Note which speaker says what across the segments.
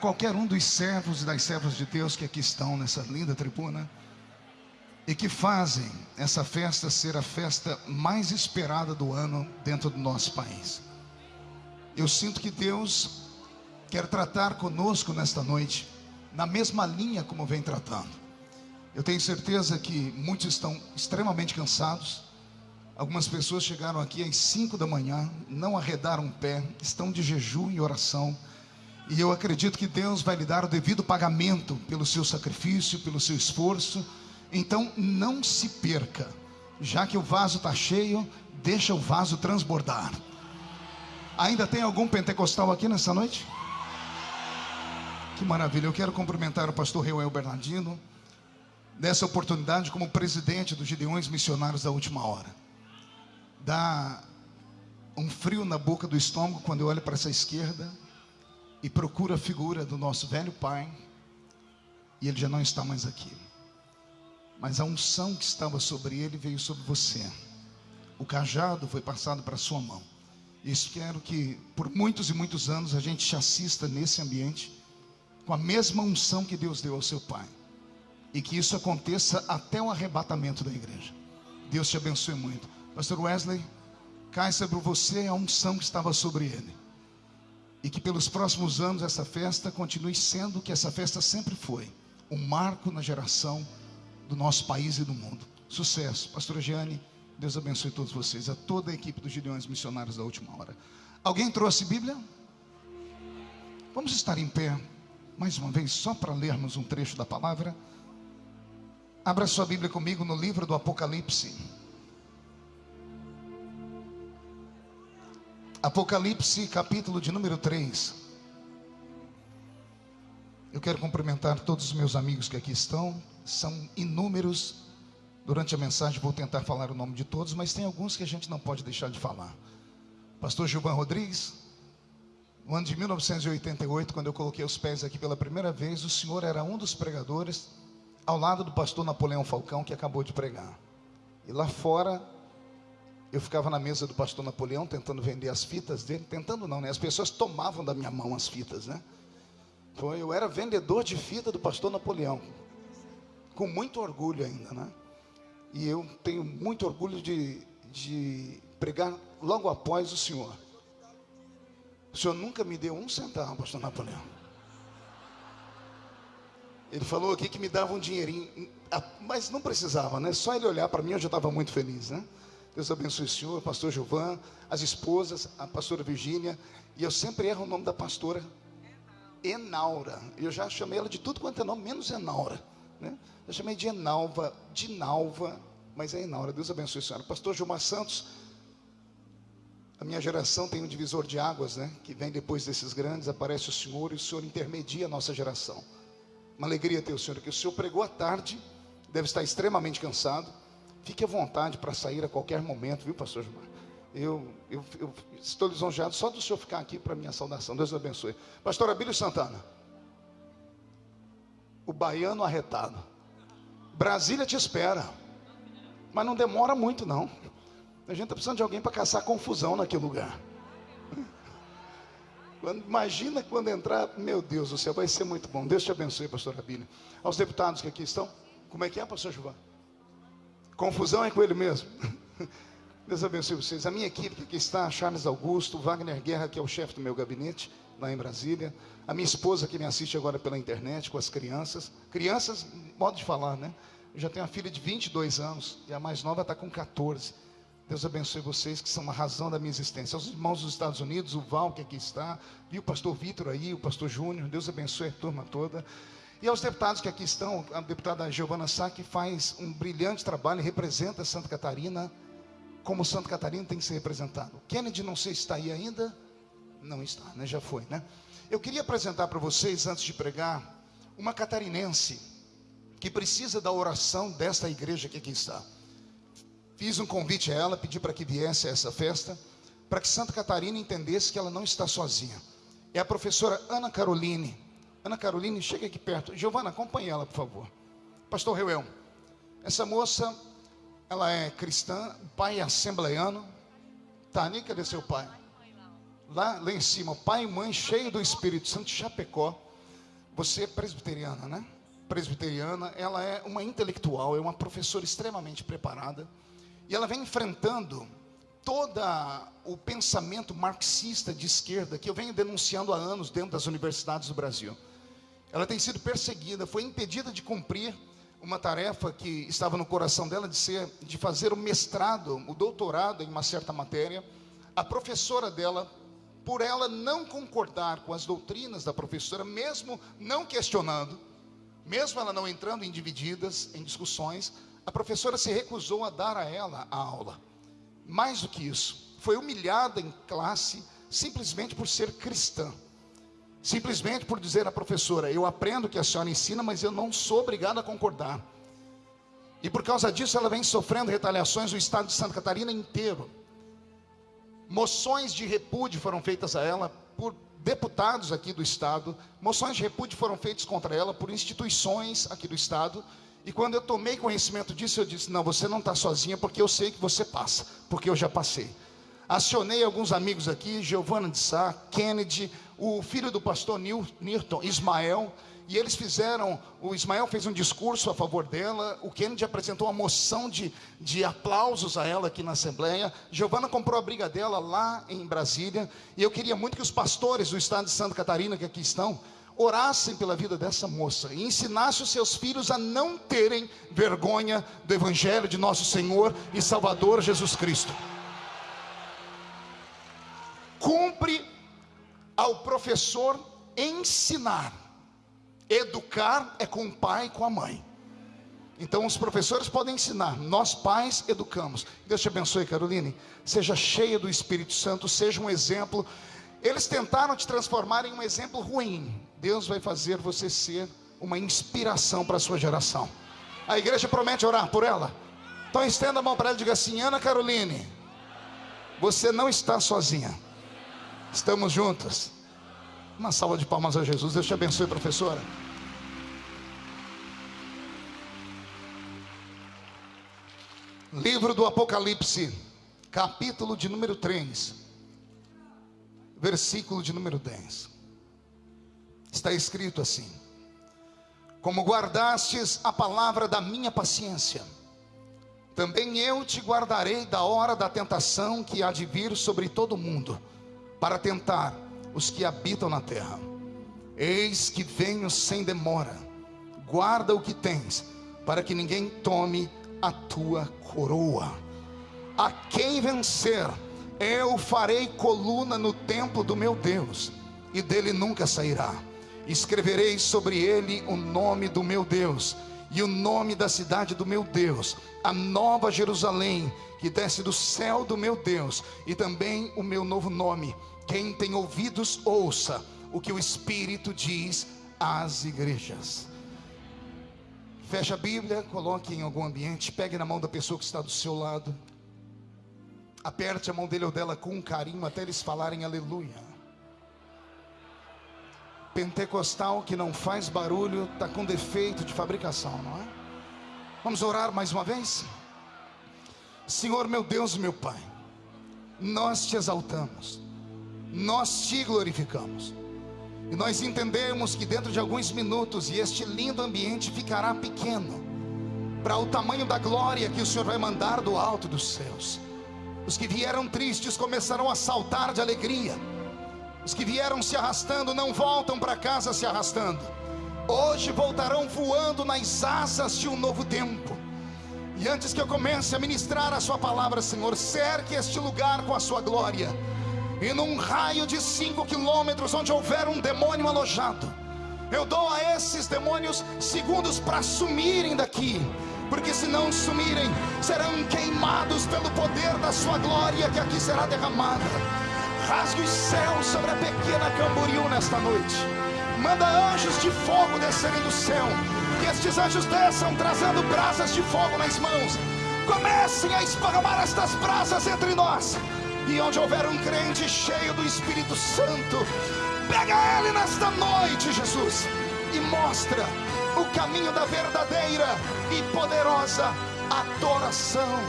Speaker 1: qualquer um dos servos e das servas de Deus que aqui estão nessa linda tribuna e que fazem essa festa ser a festa mais esperada do ano dentro do nosso país. Eu sinto que Deus quer tratar conosco nesta noite, na mesma linha como vem tratando. Eu tenho certeza que muitos estão extremamente cansados. Algumas pessoas chegaram aqui às 5 da manhã, não arredaram o pé, estão de jejum e oração. E eu acredito que Deus vai lhe dar o devido pagamento pelo seu sacrifício, pelo seu esforço. Então não se perca. Já que o vaso está cheio, deixa o vaso transbordar. Ainda tem algum pentecostal aqui nessa noite? Que maravilha. Eu quero cumprimentar o pastor Reuel Bernardino nessa oportunidade como presidente dos Gideões Missionários da Última Hora. Dá um frio na boca do estômago quando eu olho para essa esquerda e procuro a figura do nosso velho pai e ele já não está mais aqui. Mas a unção que estava sobre ele veio sobre você. O cajado foi passado para sua mão. E espero que por muitos e muitos anos a gente te assista nesse ambiente com a mesma unção que Deus deu ao seu pai e que isso aconteça até o arrebatamento da igreja. Deus te abençoe muito. Pastor Wesley, cai sobre você a unção que estava sobre ele. E que pelos próximos anos essa festa continue sendo o que essa festa sempre foi um marco na geração do nosso país e do mundo. Sucesso. Pastora Giane, Deus abençoe todos vocês, a toda a equipe dos Gideões Missionários da Última Hora. Alguém trouxe Bíblia? Vamos estar em pé mais uma vez, só para lermos um trecho da palavra. Abra sua Bíblia comigo no livro do Apocalipse. Apocalipse, capítulo de número 3. Eu quero cumprimentar todos os meus amigos que aqui estão, são inúmeros. Durante a mensagem vou tentar falar o nome de todos, mas tem alguns que a gente não pode deixar de falar. Pastor Gilvan Rodrigues, no ano de 1988, quando eu coloquei os pés aqui pela primeira vez, o senhor era um dos pregadores ao lado do pastor Napoleão Falcão, que acabou de pregar. E lá fora, eu ficava na mesa do pastor Napoleão, tentando vender as fitas dele. Tentando não, né? As pessoas tomavam da minha mão as fitas, né? Então, eu era vendedor de fita do pastor Napoleão. Com muito orgulho ainda, né? E eu tenho muito orgulho de, de pregar logo após o senhor. O senhor nunca me deu um centavo, pastor Napoleão. Ele falou aqui que me dava um dinheirinho, mas não precisava, né? Só ele olhar para mim eu já estava muito feliz, né? Deus abençoe o senhor, pastor Gilvan, as esposas, a pastora Virgínia, e eu sempre erro o nome da pastora Enaura. Eu já chamei ela de tudo quanto é nome, menos Enaura, né? Eu chamei de Enalva, de Nalva, mas é Enaura. Deus abençoe o senhor. Pastor Gilmar Santos, a minha geração tem um divisor de águas, né? Que vem depois desses grandes, aparece o Senhor e o Senhor intermedia a nossa geração. Uma alegria ter o Senhor aqui. O Senhor pregou à tarde, deve estar extremamente cansado. Fique à vontade para sair a qualquer momento, viu, pastor Gilmar? Eu, eu, eu, estou lisonjeado só do senhor ficar aqui para minha saudação. Deus abençoe. Pastor Abílio Santana. O baiano arretado. Brasília te espera. Mas não demora muito, não. A gente está precisando de alguém para caçar confusão naquele lugar. Quando, imagina quando entrar, meu Deus do céu, vai ser muito bom. Deus te abençoe, pastor Abílio. Aos deputados que aqui estão, como é que é, pastor Juvan? Confusão é com ele mesmo. Deus abençoe vocês. A minha equipe que está, Charles Augusto, Wagner Guerra, que é o chefe do meu gabinete, lá em Brasília. A minha esposa que me assiste agora pela internet, com as crianças. Crianças, modo de falar, né? Eu já tenho uma filha de 22 anos e a mais nova está com 14. Deus abençoe vocês que são a razão da minha existência. Aos irmãos dos Estados Unidos, o Val que aqui está, e o pastor Vitor aí, o pastor Júnior, Deus abençoe a turma toda. E aos deputados que aqui estão, a deputada Giovana Sá, que faz um brilhante trabalho e representa Santa Catarina, como Santa Catarina tem que ser representado. Kennedy, não sei se está aí ainda. Não está, né? Já foi, né? Eu queria apresentar para vocês, antes de pregar, uma catarinense que precisa da oração desta igreja que aqui está. Fiz um convite a ela, pedi para que viesse a essa festa, para que Santa Catarina entendesse que ela não está sozinha. É a professora Ana Caroline. Ana Caroline, chega aqui perto. Giovana, acompanhe ela, por favor. Pastor Reuel, essa moça, ela é cristã, o pai é assembleiano. Tani, cadê seu pai? Lá, lá em cima, pai e mãe cheio do Espírito Santo, Chapecó. Você é presbiteriana, né? Presbiteriana, ela é uma intelectual, é uma professora extremamente preparada. E ela vem enfrentando todo o pensamento marxista de esquerda que eu venho denunciando há anos dentro das universidades do Brasil. Ela tem sido perseguida, foi impedida de cumprir uma tarefa que estava no coração dela de ser de fazer o mestrado, o doutorado em uma certa matéria. A professora dela, por ela não concordar com as doutrinas da professora, mesmo não questionando, mesmo ela não entrando em divididas, em discussões, a professora se recusou a dar a ela a aula. Mais do que isso, foi humilhada em classe simplesmente por ser cristã. Simplesmente por dizer à professora: Eu aprendo o que a senhora ensina, mas eu não sou obrigado a concordar. E por causa disso, ela vem sofrendo retaliações no estado de Santa Catarina inteiro. Moções de repúdio foram feitas a ela por deputados aqui do estado. Moções de repúdio foram feitas contra ela por instituições aqui do estado. E quando eu tomei conhecimento disso, eu disse: Não, você não está sozinha, porque eu sei que você passa, porque eu já passei. Acionei alguns amigos aqui, Giovana de Sá, Kennedy, o filho do pastor Newton, Ismael, e eles fizeram, o Ismael fez um discurso a favor dela, o Kennedy apresentou uma moção de, de aplausos a ela aqui na Assembleia, Giovana comprou a briga dela lá em Brasília, e eu queria muito que os pastores do estado de Santa Catarina que aqui estão, orassem pela vida dessa moça e ensinassem os seus filhos a não terem vergonha do Evangelho de nosso Senhor e Salvador Jesus Cristo cumpre ao professor ensinar. Educar é com o pai e com a mãe. Então os professores podem ensinar, nós pais educamos. Deus te abençoe, Caroline. Seja cheia do Espírito Santo, seja um exemplo. Eles tentaram te transformar em um exemplo ruim. Deus vai fazer você ser uma inspiração para a sua geração. A igreja promete orar por ela. Então estenda a mão para ela e diga assim: Ana Caroline, você não está sozinha. Estamos juntos. Uma salva de palmas a Jesus. Deus te abençoe, professora. Livro do Apocalipse, capítulo de número 3, versículo de número 10. Está escrito assim: Como guardastes a palavra da minha paciência, também eu te guardarei da hora da tentação que há de vir sobre todo o mundo para tentar os que habitam na terra. Eis que venho sem demora. Guarda o que tens, para que ninguém tome a tua coroa. A quem vencer, eu farei coluna no templo do meu Deus, e dele nunca sairá. Escreverei sobre ele o nome do meu Deus e o nome da cidade do meu Deus, a nova Jerusalém, que desce do céu do meu Deus, e também o meu novo nome quem tem ouvidos, ouça o que o Espírito diz às igrejas. Feche a Bíblia, coloque em algum ambiente, pegue na mão da pessoa que está do seu lado. Aperte a mão dele ou dela com carinho até eles falarem aleluia. Pentecostal que não faz barulho está com defeito de fabricação, não é? Vamos orar mais uma vez? Senhor meu Deus, meu Pai, nós te exaltamos nós te glorificamos. E nós entendemos que dentro de alguns minutos, e este lindo ambiente ficará pequeno, para o tamanho da glória que o Senhor vai mandar do alto dos céus. Os que vieram tristes começarão a saltar de alegria. Os que vieram se arrastando não voltam para casa se arrastando. Hoje voltarão voando nas asas de um novo tempo. E antes que eu comece a ministrar a Sua palavra, Senhor, cerque este lugar com a Sua glória e num raio de cinco quilômetros onde houver um demônio alojado, eu dou a esses demônios segundos para sumirem daqui, porque se não sumirem, serão queimados pelo poder da sua glória que aqui será derramada. Rasgue os céus sobre a pequena Camboriú nesta noite. Manda anjos de fogo descerem do céu. Que estes anjos desçam trazendo brasas de fogo nas mãos. Comecem a esparramar estas brasas entre nós e onde houver um crente cheio do Espírito Santo, pega ele nesta noite, Jesus, e mostra o caminho da verdadeira e poderosa adoração.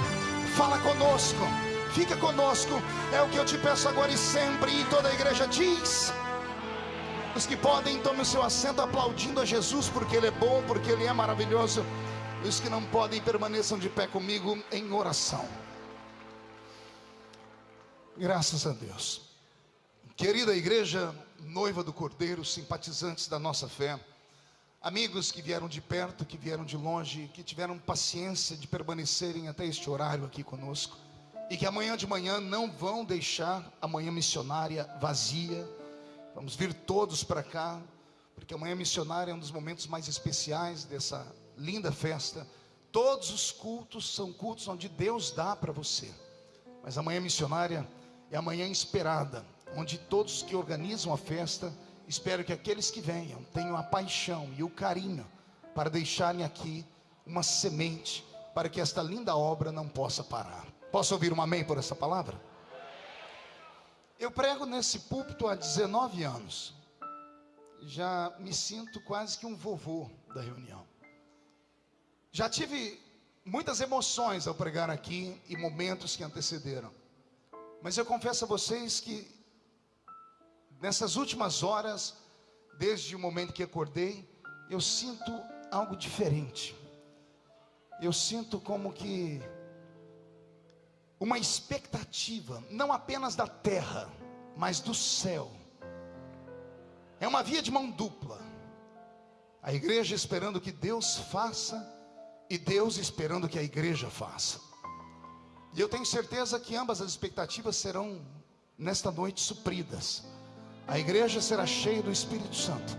Speaker 1: Fala conosco, fica conosco, é o que eu te peço agora e sempre. E toda a igreja diz: Os que podem, tomem o seu assento aplaudindo a Jesus, porque Ele é bom, porque Ele é maravilhoso. Os que não podem, permaneçam de pé comigo em oração. Graças a Deus. Querida igreja, noiva do Cordeiro, simpatizantes da nossa fé, amigos que vieram de perto, que vieram de longe, que tiveram paciência de permanecerem até este horário aqui conosco, e que amanhã de manhã não vão deixar a manhã missionária vazia. Vamos vir todos para cá, porque a manhã missionária é um dos momentos mais especiais dessa linda festa. Todos os cultos são cultos onde Deus dá para você, mas a manhã missionária é a manhã esperada, onde todos que organizam a festa, espero que aqueles que venham tenham a paixão e o carinho para deixarem aqui uma semente para que esta linda obra não possa parar. Posso ouvir um amém por essa palavra? Eu prego nesse púlpito há 19 anos. Já me sinto quase que um vovô da reunião. Já tive muitas emoções ao pregar aqui e momentos que antecederam. Mas eu confesso a vocês que nessas últimas horas, desde o momento que acordei, eu sinto algo diferente. Eu sinto como que uma expectativa, não apenas da terra, mas do céu. É uma via de mão dupla. A igreja esperando que Deus faça e Deus esperando que a igreja faça. E eu tenho certeza que ambas as expectativas serão nesta noite supridas. A igreja será cheia do Espírito Santo.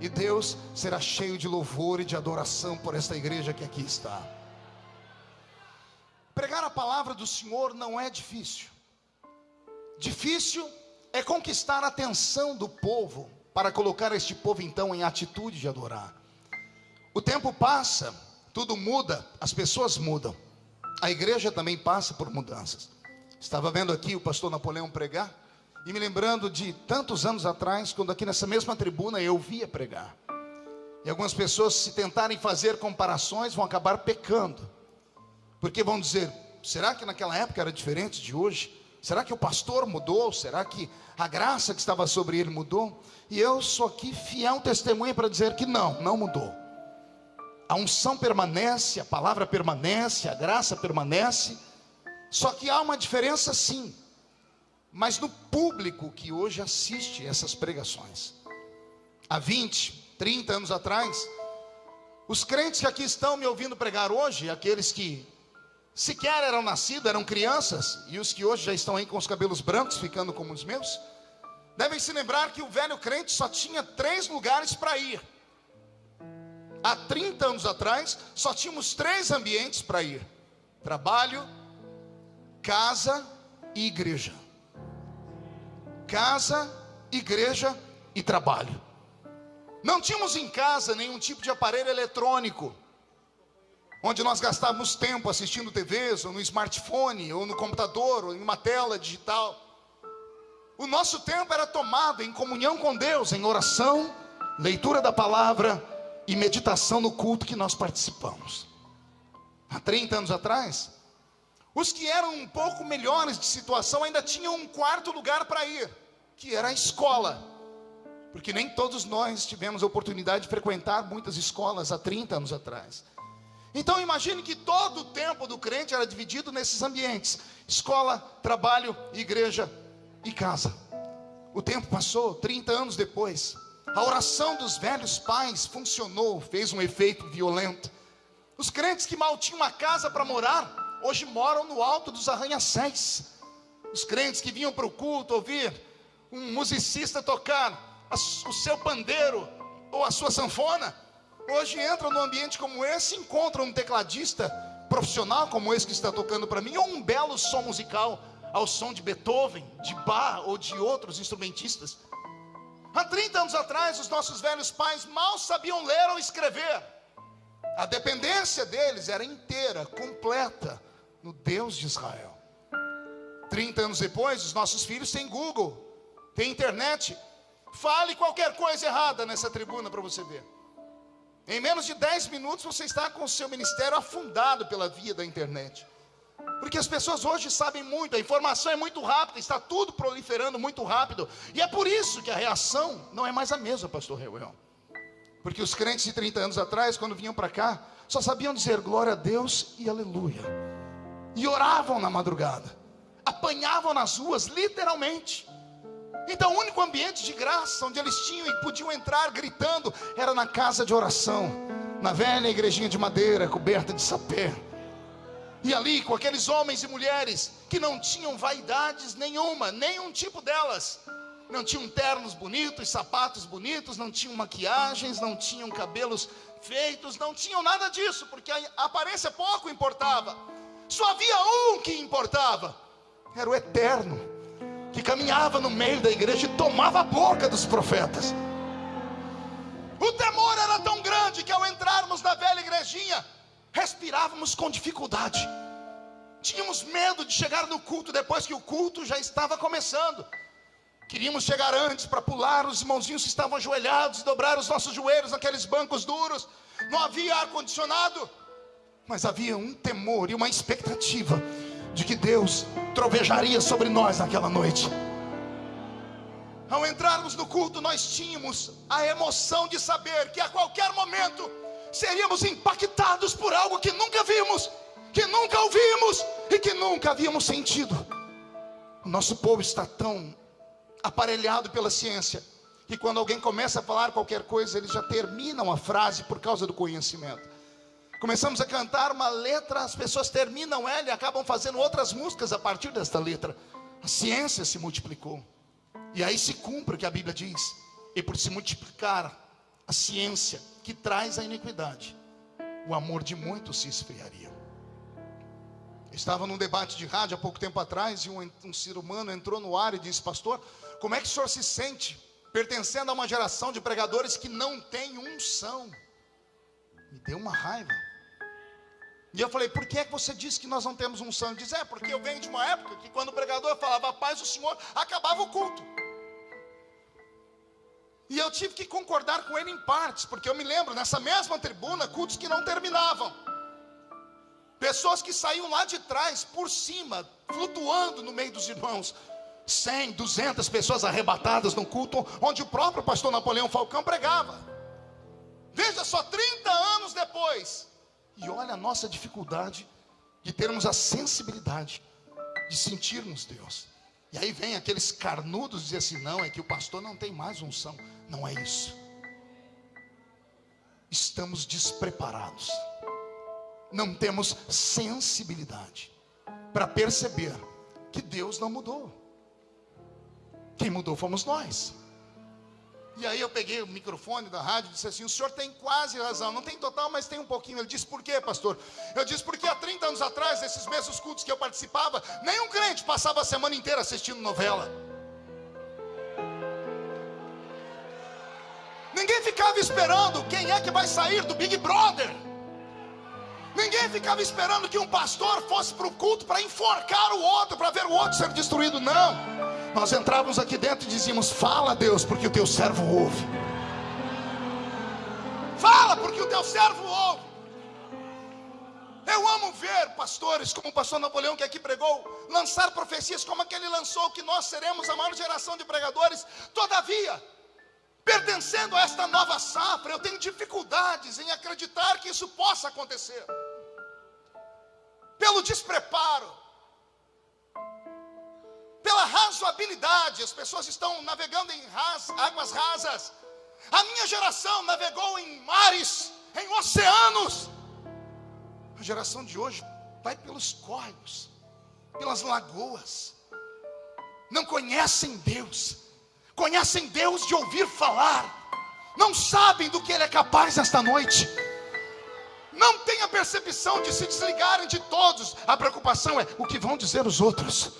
Speaker 1: E Deus será cheio de louvor e de adoração por esta igreja que aqui está. Pregar a palavra do Senhor não é difícil. Difícil é conquistar a atenção do povo para colocar este povo então em atitude de adorar. O tempo passa, tudo muda, as pessoas mudam. A igreja também passa por mudanças. Estava vendo aqui o pastor Napoleão pregar e me lembrando de tantos anos atrás, quando aqui nessa mesma tribuna eu via pregar. E algumas pessoas, se tentarem fazer comparações, vão acabar pecando, porque vão dizer: será que naquela época era diferente de hoje? Será que o pastor mudou? Será que a graça que estava sobre ele mudou? E eu sou aqui fiel testemunha para dizer que não, não mudou a unção permanece, a palavra permanece, a graça permanece, só que há uma diferença sim, mas no público que hoje assiste essas pregações. Há 20, 30 anos atrás, os crentes que aqui estão me ouvindo pregar hoje, aqueles que sequer eram nascidos, eram crianças, e os que hoje já estão aí com os cabelos brancos, ficando como os meus, devem se lembrar que o velho crente só tinha três lugares para ir Há 30 anos atrás, só tínhamos três ambientes para ir: trabalho, casa e igreja. Casa, igreja e trabalho. Não tínhamos em casa nenhum tipo de aparelho eletrônico, onde nós gastávamos tempo assistindo TVs, ou no smartphone, ou no computador, ou em uma tela digital. O nosso tempo era tomado em comunhão com Deus, em oração, leitura da palavra e meditação no culto que nós participamos. Há 30 anos atrás, os que eram um pouco melhores de situação ainda tinham um quarto lugar para ir, que era a escola. Porque nem todos nós tivemos a oportunidade de frequentar muitas escolas há 30 anos atrás. Então imagine que todo o tempo do crente era dividido nesses ambientes: escola, trabalho, igreja e casa. O tempo passou, 30 anos depois. A oração dos velhos pais funcionou, fez um efeito violento. Os crentes que mal tinham uma casa para morar, hoje moram no alto dos arranha-céus. Os crentes que vinham para o culto ouvir um musicista tocar o seu pandeiro ou a sua sanfona, hoje entram num ambiente como esse e encontram um tecladista profissional como esse que está tocando para mim, ou um belo som musical ao som de Beethoven, de Bach ou de outros instrumentistas. Há 30 anos atrás, os nossos velhos pais mal sabiam ler ou escrever. A dependência deles era inteira, completa, no Deus de Israel. 30 anos depois, os nossos filhos têm Google, têm internet. Fale qualquer coisa errada nessa tribuna para você ver. Em menos de 10 minutos você está com o seu ministério afundado pela via da internet. Porque as pessoas hoje sabem muito, a informação é muito rápida, está tudo proliferando muito rápido. E é por isso que a reação não é mais a mesma, pastor Reuel. Porque os crentes de 30 anos atrás, quando vinham para cá, só sabiam dizer glória a Deus e aleluia. E oravam na madrugada, apanhavam nas ruas, literalmente. Então, o único ambiente de graça onde eles tinham e podiam entrar gritando era na casa de oração, na velha igrejinha de madeira coberta de sapé. E ali, com aqueles homens e mulheres que não tinham vaidades nenhuma, nenhum tipo delas, não tinham ternos bonitos, sapatos bonitos, não tinham maquiagens, não tinham cabelos feitos, não tinham nada disso, porque a aparência pouco importava. Só havia um que importava: era o eterno, que caminhava no meio da igreja e tomava a boca dos profetas. O temor era tão grande que ao entrarmos na velha igrejinha, respirávamos com dificuldade. Tínhamos medo de chegar no culto depois que o culto já estava começando. Queríamos chegar antes para pular, os irmãozinhos estavam ajoelhados, dobrar os nossos joelhos naqueles bancos duros. Não havia ar-condicionado, mas havia um temor e uma expectativa de que Deus trovejaria sobre nós naquela noite. Ao entrarmos no culto, nós tínhamos a emoção de saber que a qualquer momento seríamos impactados por algo que nunca vimos, que nunca ouvimos e que nunca havíamos sentido. O nosso povo está tão aparelhado pela ciência, que quando alguém começa a falar qualquer coisa, eles já terminam a frase por causa do conhecimento. Começamos a cantar uma letra, as pessoas terminam ela e acabam fazendo outras músicas a partir desta letra. A ciência se multiplicou. E aí se cumpre o que a Bíblia diz. E por se multiplicar a ciência que traz a iniquidade, o amor de muitos se esfriaria. Estava num debate de rádio há pouco tempo atrás e um, um ser humano entrou no ar e disse: Pastor, como é que o senhor se sente pertencendo a uma geração de pregadores que não tem unção? Me deu uma raiva. E eu falei, por que é que você disse que nós não temos unção? Ele diz, é, porque eu venho de uma época que quando o pregador falava paz do Senhor, acabava o culto. E eu tive que concordar com ele em partes, porque eu me lembro, nessa mesma tribuna, cultos que não terminavam. Pessoas que saíam lá de trás, por cima, flutuando no meio dos irmãos. 100, 200 pessoas arrebatadas no culto onde o próprio pastor Napoleão Falcão pregava. Veja só, 30 anos depois. E olha a nossa dificuldade de termos a sensibilidade de sentirmos Deus. E aí vem aqueles carnudos dizer assim: não, é que o pastor não tem mais unção. Não é isso. Estamos despreparados. Não temos sensibilidade para perceber que Deus não mudou. Quem mudou fomos nós. E aí eu peguei o microfone da rádio e disse assim: o senhor tem quase razão, não tem total, mas tem um pouquinho. Ele disse, por quê, pastor? Eu disse, porque há 30 anos atrás, nesses mesmos cultos que eu participava, nenhum crente passava a semana inteira assistindo novela. Ninguém ficava esperando quem é que vai sair do Big Brother. Ninguém ficava esperando que um pastor fosse para o culto para enforcar o outro, para ver o outro ser destruído. Não. Nós entrávamos aqui dentro e dizíamos: Fala, Deus, porque o teu servo ouve. Fala, porque o teu servo ouve. Eu amo ver pastores, como o pastor Napoleão que aqui pregou, lançar profecias como aquele lançou, que nós seremos a maior geração de pregadores. Todavia, pertencendo a esta nova safra, eu tenho dificuldades em acreditar que isso possa acontecer pelo despreparo, pela razoabilidade. As pessoas estão navegando em ras, águas rasas. A minha geração navegou em mares, em oceanos. A geração de hoje vai pelos córregos, pelas lagoas. Não conhecem Deus, conhecem Deus de ouvir falar, não sabem do que Ele é capaz esta noite não tem a percepção de se desligarem de todos. A preocupação é o que vão dizer os outros.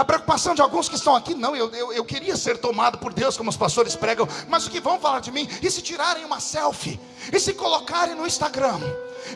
Speaker 1: A preocupação de alguns que estão aqui, não, eu, eu, eu, queria ser tomado por Deus, como os pastores pregam, mas o que vão falar de mim? E se tirarem uma selfie? E se colocarem no Instagram?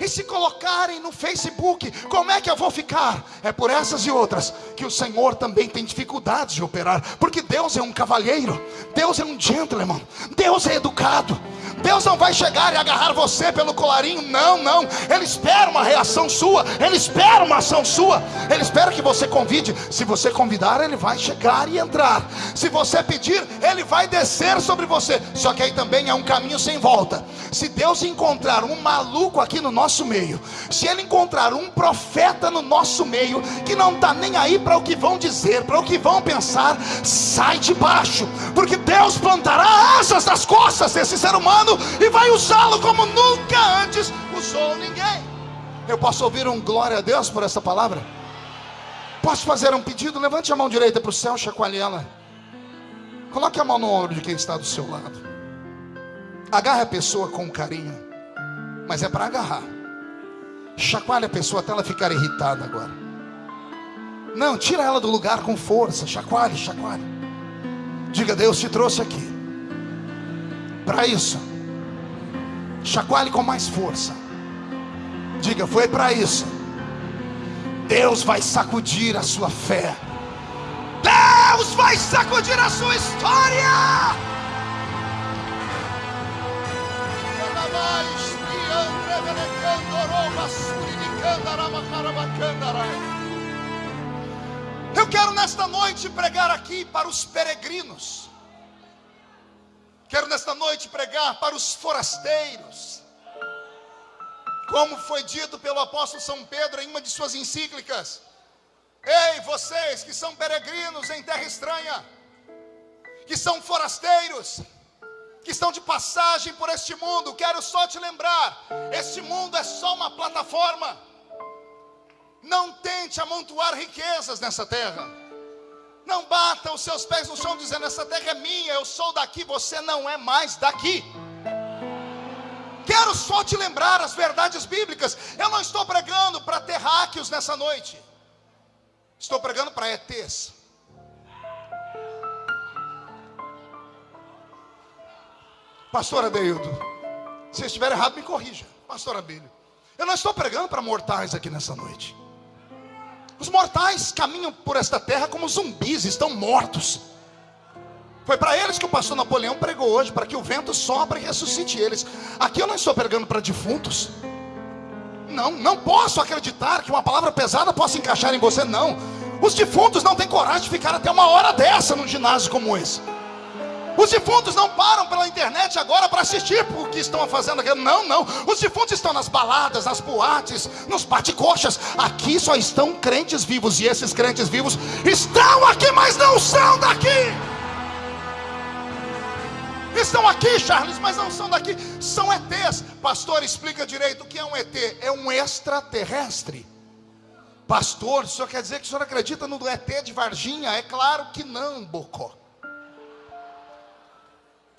Speaker 1: E se colocarem no Facebook? Como é que eu vou ficar? É por essas e outras que o Senhor também tem dificuldades de operar, porque Deus é um cavalheiro, Deus é um gentleman, Deus é educado, Deus não vai chegar e agarrar você pelo colarinho, não, não. Ele espera uma reação sua, ele espera uma ação sua, ele espera que você convide. Se você convidar, ele vai chegar e entrar. Se você pedir, ele vai descer sobre você. Só que aí também é um caminho sem volta. Se Deus encontrar um maluco aqui no nosso meio, se ele encontrar um profeta no nosso meio que não está nem aí para o que vão dizer, para o que vão pensar, sai de baixo, porque Deus plantará asas nas costas desse ser humano e vai usá-lo como nunca antes usou ninguém. Eu posso ouvir um glória a Deus por essa palavra? Posso fazer um pedido? Levante a mão direita para o céu, chacoalhe ela. Coloque a mão no ombro de quem está do seu lado. Agarre a pessoa com carinho, mas é para agarrar. Chacoalhe a pessoa até ela ficar irritada agora. Não, tira ela do lugar com força. Chacoalhe, chacoalhe. Diga, Deus te trouxe aqui. Para isso. Chacoalhe com mais força. Diga, foi para isso. Deus vai sacudir a sua fé. Deus vai sacudir a sua história. Eu quero nesta noite pregar aqui para os peregrinos. Quero nesta noite pregar para os forasteiros. Como foi dito pelo apóstolo São Pedro em uma de suas encíclicas: Ei, vocês que são peregrinos em terra estranha, que são forasteiros, que estão de passagem por este mundo, quero só te lembrar: este mundo é só uma plataforma. Não tente amontoar riquezas nessa terra. Não bata os seus pés no chão dizendo: essa terra é minha, eu sou daqui, você não é mais daqui. Quero só te lembrar as verdades bíblicas. Eu não estou pregando para terráqueos nessa noite. Estou pregando para ETs. Pastor Adeildo, se estiver errado, me corrija. Pastor Abílio, eu não estou pregando para mortais aqui nessa noite. Os mortais caminham por esta terra como zumbis, estão mortos. Foi para eles que o pastor Napoleão pregou hoje, para que o vento sopre e ressuscite eles. Aqui eu não estou pregando para defuntos. Não, não posso acreditar que uma palavra pesada possa encaixar em você, não. Os defuntos não têm coragem de ficar até uma hora dessa num ginásio como esse. Os defuntos não param pela internet agora para assistir o que estão fazendo aqui. Não, não. Os defuntos estão nas baladas, nas boates, nos bate-coxas. Aqui só estão crentes vivos. E esses crentes vivos estão aqui, mas não são daqui. Estão aqui, Charles, mas não são daqui. São ETs. Pastor, explica direito o que é um ET. É um extraterrestre. Pastor, o senhor quer dizer que o senhor acredita no ET de Varginha? É claro que não, Bocó.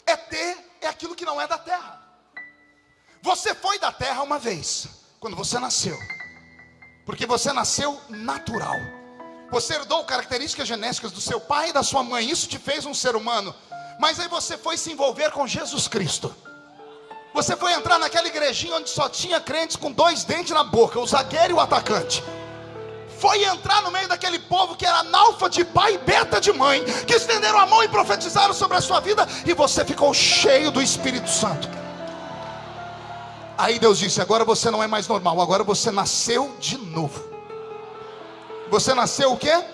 Speaker 1: ET é aquilo que não é da terra. Você foi da terra uma vez, quando você nasceu, porque você nasceu natural. Você herdou características genéticas do seu pai e da sua mãe, isso te fez um ser humano. Mas aí você foi se envolver com Jesus Cristo. Você foi entrar naquela igrejinha onde só tinha crentes com dois dentes na boca, o zagueiro e o atacante. Foi entrar no meio daquele povo que era analfa de pai e beta de mãe, que estenderam a mão e profetizaram sobre a sua vida, e você ficou cheio do Espírito Santo. Aí Deus disse: agora você não é mais normal, agora você nasceu de novo. Você nasceu o quê?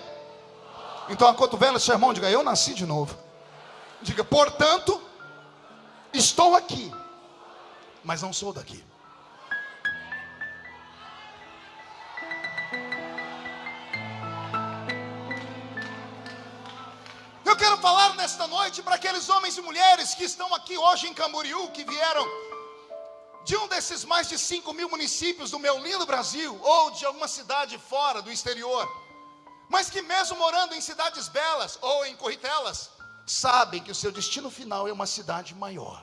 Speaker 1: Então a cotovela, seu irmão, diga: Eu nasci de novo. Diga, portanto, estou aqui, mas não sou daqui. Eu quero falar nesta noite para aqueles homens e mulheres que estão aqui hoje em Camboriú, que vieram de um desses mais de 5 mil municípios do meu lindo Brasil, ou de alguma cidade fora do exterior, mas que mesmo morando em cidades belas ou em corritelas, sabem que o seu destino final é uma cidade maior,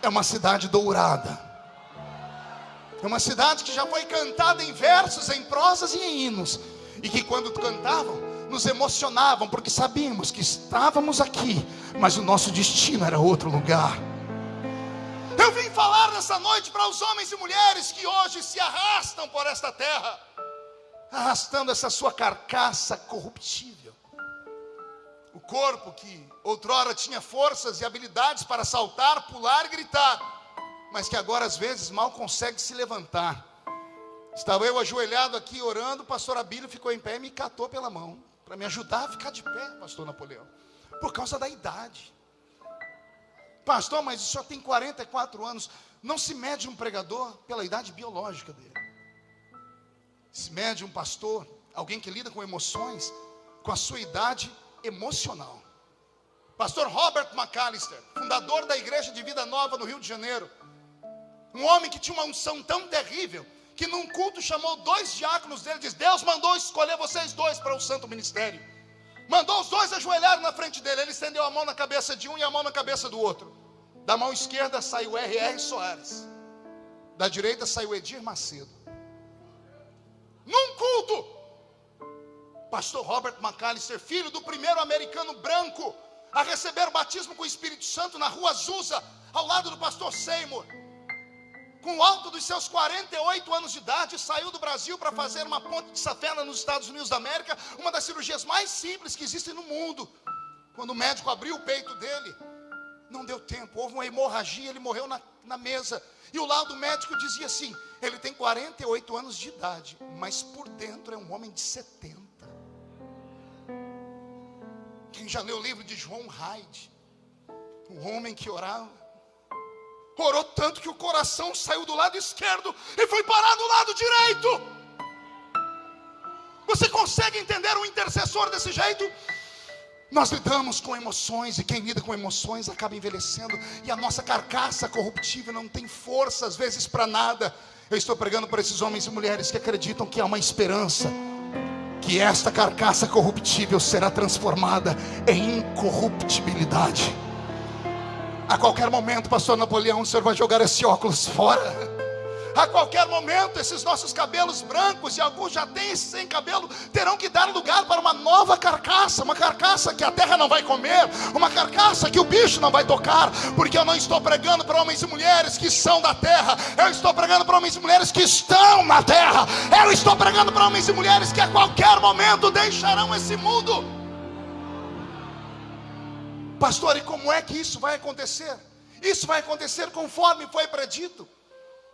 Speaker 1: é uma cidade dourada, é uma cidade que já foi cantada em versos, em prosas e em hinos, e que quando cantavam, nos emocionavam, porque sabíamos que estávamos aqui, mas o nosso destino era outro lugar. Eu vim falar nessa noite para os homens e mulheres que hoje se arrastam por esta terra, arrastando essa sua carcaça corruptível corpo que outrora tinha forças e habilidades para saltar, pular e gritar, mas que agora às vezes mal consegue se levantar. Estava eu ajoelhado aqui orando, o pastor Abílio ficou em pé e me catou pela mão, para me ajudar a ficar de pé, pastor Napoleão, por causa da idade. Pastor, mas o senhor tem 44 anos. Não se mede um pregador pela idade biológica dele. Se mede um pastor, alguém que lida com emoções, com a sua idade emocional. Pastor Robert McAllister, fundador da Igreja de Vida Nova no Rio de Janeiro. Um homem que tinha uma unção tão terrível que num culto chamou dois diáconos dele disse: Deus mandou escolher vocês dois para o santo ministério. Mandou os dois ajoelhar na frente dele. Ele estendeu a mão na cabeça de um e a mão na cabeça do outro. Da mão esquerda saiu R.R. Soares. Da direita saiu Edir Macedo. Num culto, pastor Robert McAllister, filho do primeiro americano branco a receber o batismo com o Espírito Santo na rua Azusa, ao lado do pastor Seymour. Com o alto dos seus 48 anos de idade, saiu do Brasil para fazer uma ponte de safena nos Estados Unidos da América, uma das cirurgias mais simples que existem no mundo. Quando o médico abriu o peito dele, não deu tempo, houve uma hemorragia, ele morreu na, na mesa. E o lado médico dizia assim: ele tem 48 anos de idade, mas por dentro é um homem de 70. Quem já leu o livro de João Hyde, um homem que orava, orou tanto que o coração saiu do lado esquerdo e foi parar do lado direito. Você consegue entender um intercessor desse jeito? Nós lidamos com emoções e quem lida com emoções acaba envelhecendo e a nossa carcaça corruptível não tem força às vezes para nada. Eu estou pregando para esses homens e mulheres que acreditam que há uma esperança, que esta carcaça corruptível será transformada em incorruptibilidade. A qualquer momento, pastor Napoleão, o senhor vai jogar esse óculos fora. A qualquer momento, esses nossos cabelos brancos, e alguns já têm sem cabelo, terão que dar lugar para uma nova carcaça, uma carcaça que a terra não vai comer, uma carcaça que o bicho não vai tocar, porque eu não estou pregando para homens e mulheres que são da terra, eu estou pregando para homens e mulheres que estão na terra, eu estou pregando para homens e mulheres que a qualquer momento deixarão esse mundo. Pastor, e como é que isso vai acontecer? Isso vai acontecer conforme foi predito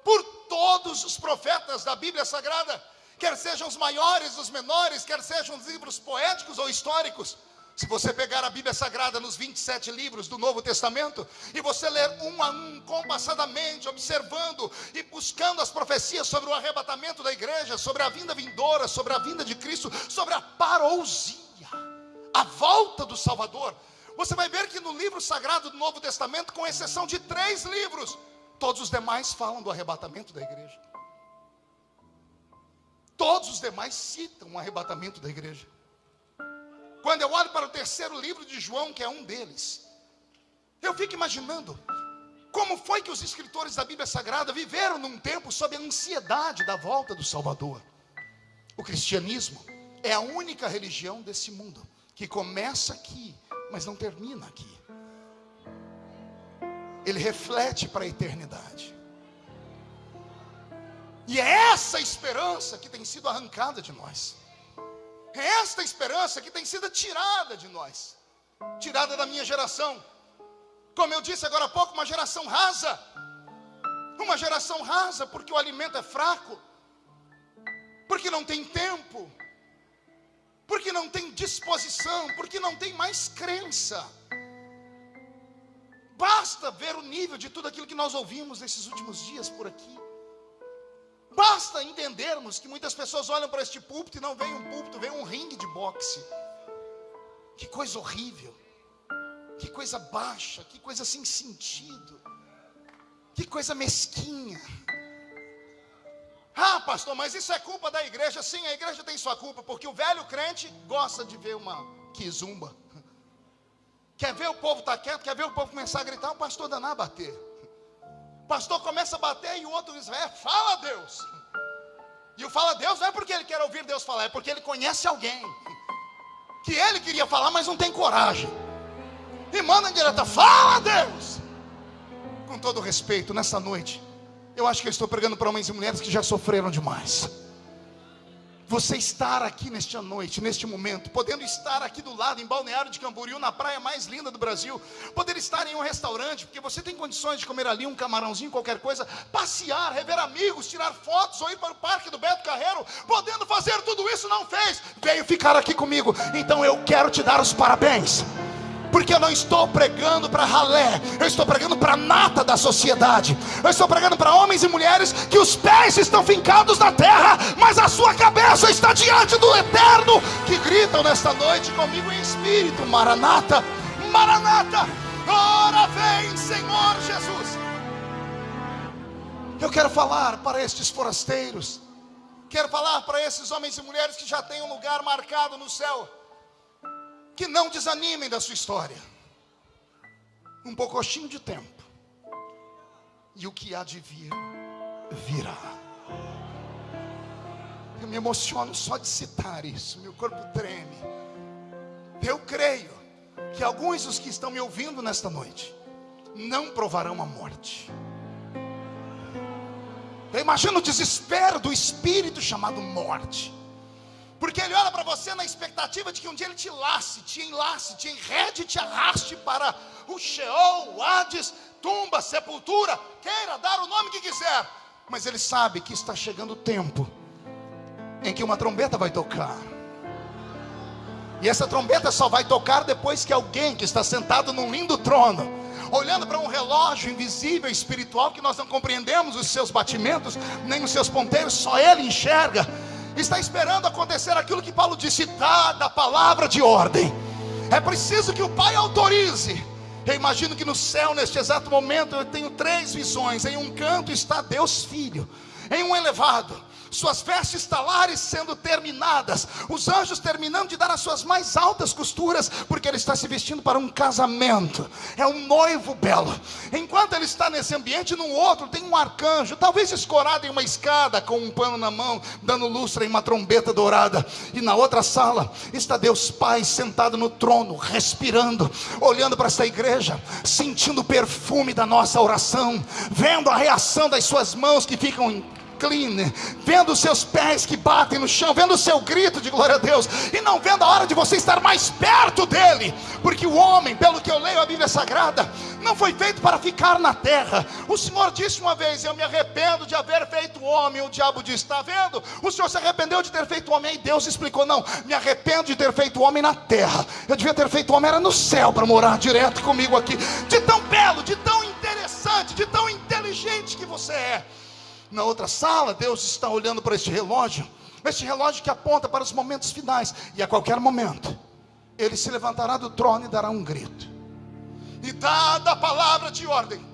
Speaker 1: por todos os profetas da Bíblia Sagrada, quer sejam os maiores, os menores, quer sejam os livros poéticos ou históricos. Se você pegar a Bíblia Sagrada nos 27 livros do Novo Testamento e você ler um a um, compassadamente, observando e buscando as profecias sobre o arrebatamento da igreja, sobre a vinda vindoura, sobre a vinda de Cristo, sobre a parousia, a volta do Salvador, você vai ver que no livro sagrado do Novo Testamento, com exceção de três livros, Todos os demais falam do arrebatamento da igreja. Todos os demais citam o arrebatamento da igreja. Quando eu olho para o terceiro livro de João, que é um deles, eu fico imaginando como foi que os escritores da Bíblia Sagrada viveram num tempo sob a ansiedade da volta do Salvador. O cristianismo é a única religião desse mundo que começa aqui, mas não termina aqui ele reflete para a eternidade. E é essa esperança que tem sido arrancada de nós. É esta esperança que tem sido tirada de nós, tirada da minha geração. Como eu disse agora há pouco, uma geração rasa. Uma geração rasa porque o alimento é fraco, porque não tem tempo, porque não tem disposição, porque não tem mais crença. Basta ver o nível de tudo aquilo que nós ouvimos nesses últimos dias por aqui. Basta entendermos que muitas pessoas olham para este púlpito e não veem um púlpito, veem um ringue de boxe. Que coisa horrível. Que coisa baixa, que coisa sem sentido. Que coisa mesquinha. Ah, pastor, mas isso é culpa da igreja. Sim, a igreja tem sua culpa, porque o velho crente gosta de ver uma quizumba. Quer ver o povo estar tá quieto? Quer ver o povo começar a gritar? O pastor danar bater. O pastor começa a bater e o outro diz: é, fala Deus. E o fala Deus não é porque ele quer ouvir Deus falar, é porque ele conhece alguém que ele queria falar, mas não tem coragem. E manda em direta: fala Deus. Com todo respeito, nessa noite, eu acho que eu estou pregando para homens e mulheres que já sofreram demais. você estar aqui nesta noite, neste momento, podendo estar aqui do lado, em Balneário de Camboriú, na praia mais linda do Brasil, poder estar em um restaurante, porque você tem condições de comer ali um camarãozinho, qualquer coisa, passear, rever amigos, tirar fotos, ou ir para o parque do Beto Carreiro, podendo fazer tudo isso, não fez, veio ficar aqui comigo, então eu quero te dar os parabéns porque eu não estou pregando para ralé, eu estou pregando para nata da sociedade, eu estou pregando para homens e mulheres que os pés estão fincados na terra, mas a sua cabeça está diante do eterno, que gritam nesta noite comigo em espírito: Maranata, Maranata, ora vem, Senhor Jesus. Eu quero falar para estes forasteiros, quero falar para esses homens e mulheres que já têm um lugar marcado no céu que não desanimem da sua história. Um pouquinho de tempo. E o que há de vir, virá. Eu me emociono só de citar isso, meu corpo treme. Eu creio que alguns dos que estão me ouvindo nesta noite não provarão a morte. Eu imagino o desespero do espírito chamado morte. Porque ele olha para você na expectativa de que um dia ele te lace, te enlace, te enrede, te arraste para o Sheol, o Hades, tumba, sepultura, queira dar o nome que quiser. Mas ele sabe que está chegando o tempo em que uma trombeta vai tocar. E essa trombeta só vai tocar depois que alguém que está sentado num lindo trono, olhando para um relógio invisível, espiritual, que nós não compreendemos os seus batimentos, nem os seus ponteiros, só ele enxerga está esperando acontecer aquilo que Paulo disse: dada a palavra de ordem. É preciso que o Pai autorize. Eu imagino que no céu, neste exato momento, eu tenho três visões. Em um canto está Deus Filho, em um elevado suas vestes talares sendo terminadas, os anjos terminando de dar as suas mais altas costuras, porque ele está se vestindo para um casamento, é um noivo belo. Enquanto ele está nesse ambiente, num outro tem um arcanjo, talvez escorado em uma escada, com um pano na mão, dando lustre em uma trombeta dourada, e na outra sala está Deus Pai sentado no trono, respirando, olhando para esta igreja, sentindo o perfume da nossa oração, vendo a reação das suas mãos que ficam vendo os seus pés que batem no chão, vendo o seu grito de glória a Deus, e não vendo a hora de você estar mais perto dele, porque o homem, pelo que eu leio a Bíblia Sagrada, não foi feito para ficar na terra. O Senhor disse uma vez: Eu me arrependo de haver feito homem. O diabo disse: Está vendo? O Senhor se arrependeu de ter feito homem. E Deus explicou: Não, me arrependo de ter feito homem na terra. Eu devia ter feito homem era no céu para morar direto comigo aqui. De tão belo, de tão interessante, de tão inteligente que você é na outra sala, Deus está olhando para este relógio, este relógio que aponta para os momentos finais, e a qualquer momento, ele se levantará do trono e dará um grito. E dada a palavra de ordem,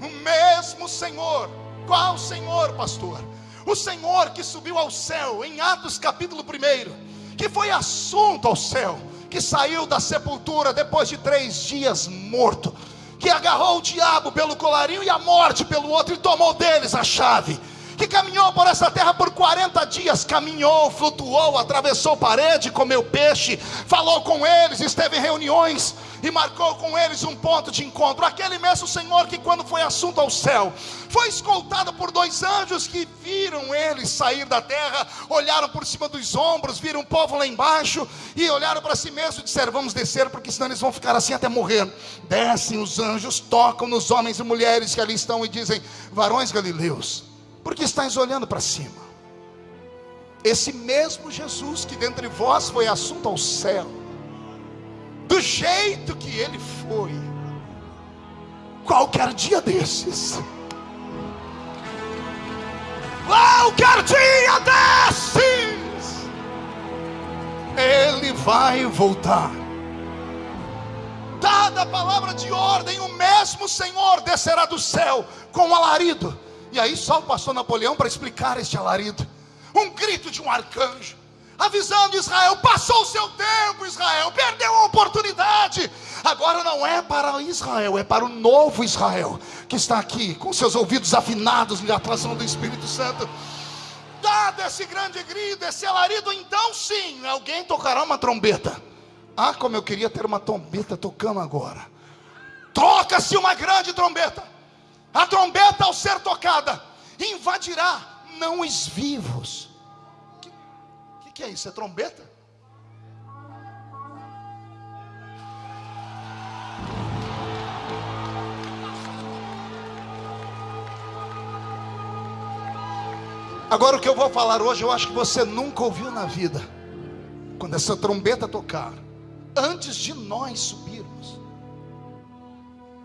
Speaker 1: o mesmo Senhor, qual Senhor, pastor? O Senhor que subiu ao céu em Atos capítulo 1, que foi assunto ao céu, que saiu da sepultura depois de três dias morto que agarrou o diabo pelo colarinho e a morte pelo outro e tomou deles a chave. Que caminhou por essa terra por 40 dias, caminhou, flutuou, atravessou parede, comeu peixe, falou com eles, esteve em reuniões e marcou com eles um ponto de encontro. Aquele mesmo Senhor que, quando foi assunto ao céu, foi escoltado por dois anjos que viram ele sair da terra, olharam por cima dos ombros, viram o povo lá embaixo e olharam para si mesmo e disseram: Vamos descer, porque senão eles vão ficar assim até morrer. Descem os anjos, tocam nos homens e mulheres que ali estão e dizem: Varões galileus, por que estáis olhando para cima? Esse mesmo Jesus que dentre vós foi assunto ao céu do jeito que ele foi, qualquer dia desses, qualquer dia desses, ele vai voltar. Dada a palavra de ordem, o mesmo Senhor descerá do céu com um alarido. E aí só o pastor Napoleão para explicar este alarido. Um grito de um arcanjo avisando Israel: passou o seu tempo, Israel, perdeu a oportunidade. Agora não é para Israel, é para o novo Israel que está aqui, com seus ouvidos afinados na atuação do Espírito Santo. Dado esse grande grito, esse alarido, então sim, alguém tocará uma trombeta. Ah, como eu queria ter uma trombeta tocando agora. Toca-se uma grande trombeta. A trombeta, ao ser tocada, invadirá não os vivos, que é isso? É trombeta? Agora o que eu vou falar hoje, eu acho que você nunca ouviu na vida. Quando essa trombeta tocar, antes de nós subirmos,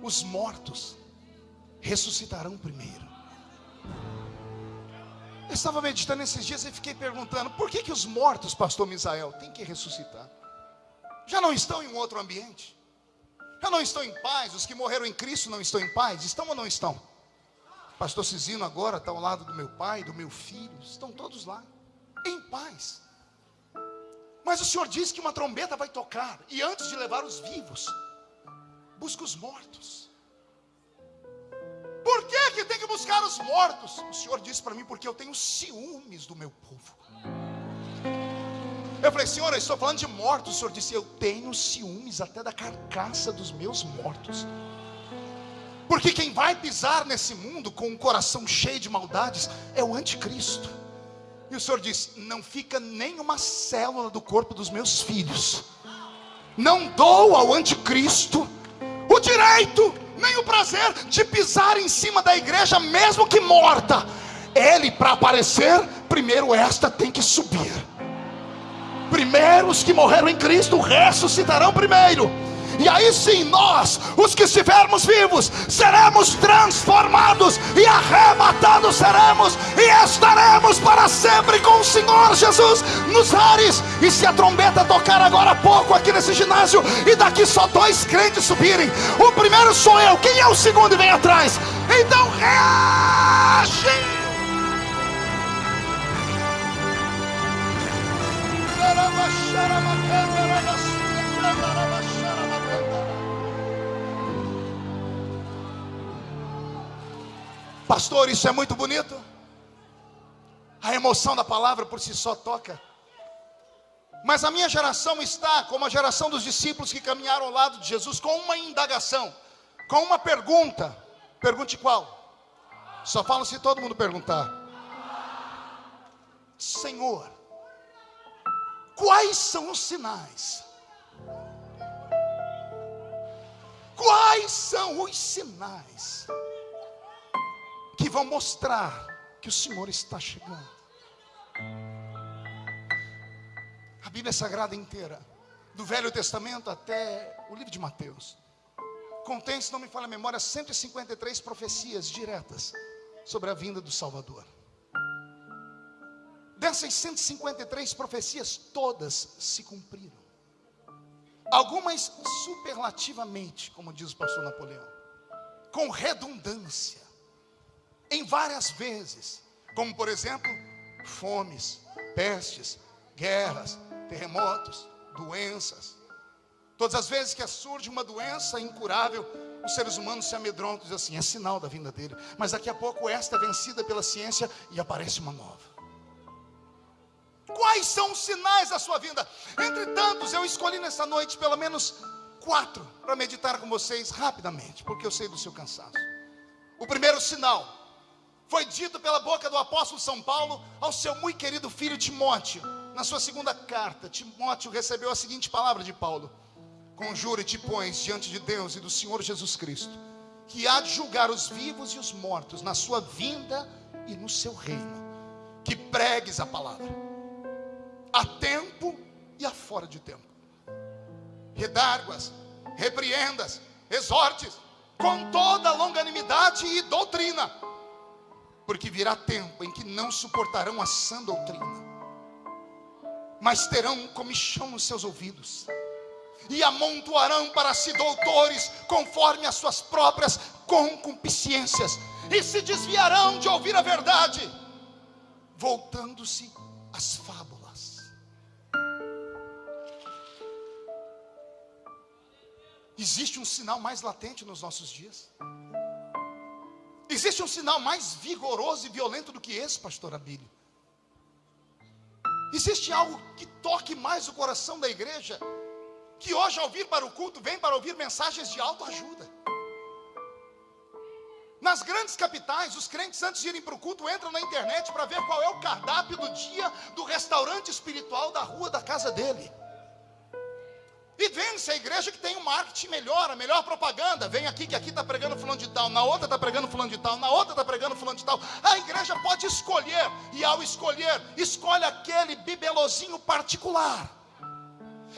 Speaker 1: os mortos ressuscitarão primeiro. Eu estava meditando esses dias e fiquei perguntando: por que, que os mortos, pastor Misael, têm que ressuscitar? Já não estão em um outro ambiente? Já não estão em paz? Os que morreram em Cristo não estão em paz? Estão ou não estão? Pastor Cisino agora está ao lado do meu pai, do meu filho, estão todos lá, em paz. Mas o Senhor diz que uma trombeta vai tocar, e antes de levar os vivos, busca os mortos. Por que, que tem que buscar os mortos? O Senhor disse para mim, porque eu tenho ciúmes do meu povo. Eu falei, Senhor, eu estou falando de mortos. O Senhor disse, eu tenho ciúmes até da carcaça dos meus mortos. Porque quem vai pisar nesse mundo com um coração cheio de maldades é o anticristo. E o Senhor diz: Não fica nenhuma célula do corpo dos meus filhos. Não dou ao anticristo o direito, nem o prazer de pisar em cima da igreja, mesmo que morta. Ele, para aparecer, primeiro esta tem que subir. Primeiro os que morreram em Cristo ressuscitarão primeiro. E aí sim nós, os que estivermos vivos, seremos transformados e arrebatados seremos e estaremos para sempre com o Senhor Jesus nos ares. E se a trombeta tocar agora há pouco aqui nesse ginásio e daqui só dois crentes subirem, o primeiro sou eu, quem é o segundo e vem atrás? Então reage! Pastor, isso é muito bonito. A emoção da palavra por si só toca. Mas a minha geração está como a geração dos discípulos que caminharam ao lado de Jesus com uma indagação, com uma pergunta. Pergunte qual? Só falo se todo mundo perguntar. Senhor, quais são os sinais? Quais são os sinais? Que vão mostrar que o Senhor está chegando. A Bíblia Sagrada inteira, do Velho Testamento até o livro de Mateus, contém, se não me falha a memória, 153 profecias diretas sobre a vinda do Salvador. Dessas 153 profecias, todas se cumpriram. Algumas superlativamente, como diz o pastor Napoleão, com redundância em várias vezes, como por exemplo, fomes, pestes, guerras, terremotos, doenças. Todas as vezes que surge uma doença incurável, os seres humanos se amedrontam e dizem assim: é sinal da vinda dele. Mas daqui a pouco esta é vencida pela ciência e aparece uma nova. Quais são os sinais da sua vinda? Entre tantos, eu escolhi nessa noite pelo menos quatro para meditar com vocês rapidamente, porque eu sei do seu cansaço. O primeiro sinal foi dito pela boca do apóstolo São Paulo ao seu muito querido filho Timóteo. Na sua segunda carta, Timóteo recebeu a seguinte palavra de Paulo: Conjura e te pões diante de Deus e do Senhor Jesus Cristo, que há de julgar os vivos e os mortos na sua vinda e no seu reino. Que pregues a palavra, a tempo e a fora de tempo. Redarguas, repreendas, exortes, com toda longanimidade e doutrina porque virá tempo em que não suportarão a sã doutrina, mas terão um comichão nos seus ouvidos, e amontoarão para si doutores conforme as suas próprias concupiscências, e se desviarão de ouvir a verdade, voltando-se às fábulas. Existe um sinal mais latente nos nossos dias. Existe um sinal mais vigoroso e violento do que esse, pastor Abílio? Existe algo que toque mais o coração da igreja, que hoje ao vir para o culto vem para ouvir mensagens de autoajuda. Nas grandes capitais, os crentes antes de irem para o culto entram na internet para ver qual é o cardápio do dia do restaurante espiritual da rua da casa dele. E vende-se a igreja que tem um marketing melhor, a melhor propaganda. Vem aqui que aqui está pregando fulano de tal, na outra está pregando fulano de tal, na outra está pregando fulano de tal. A igreja pode escolher, e ao escolher, escolhe aquele bibelozinho particular.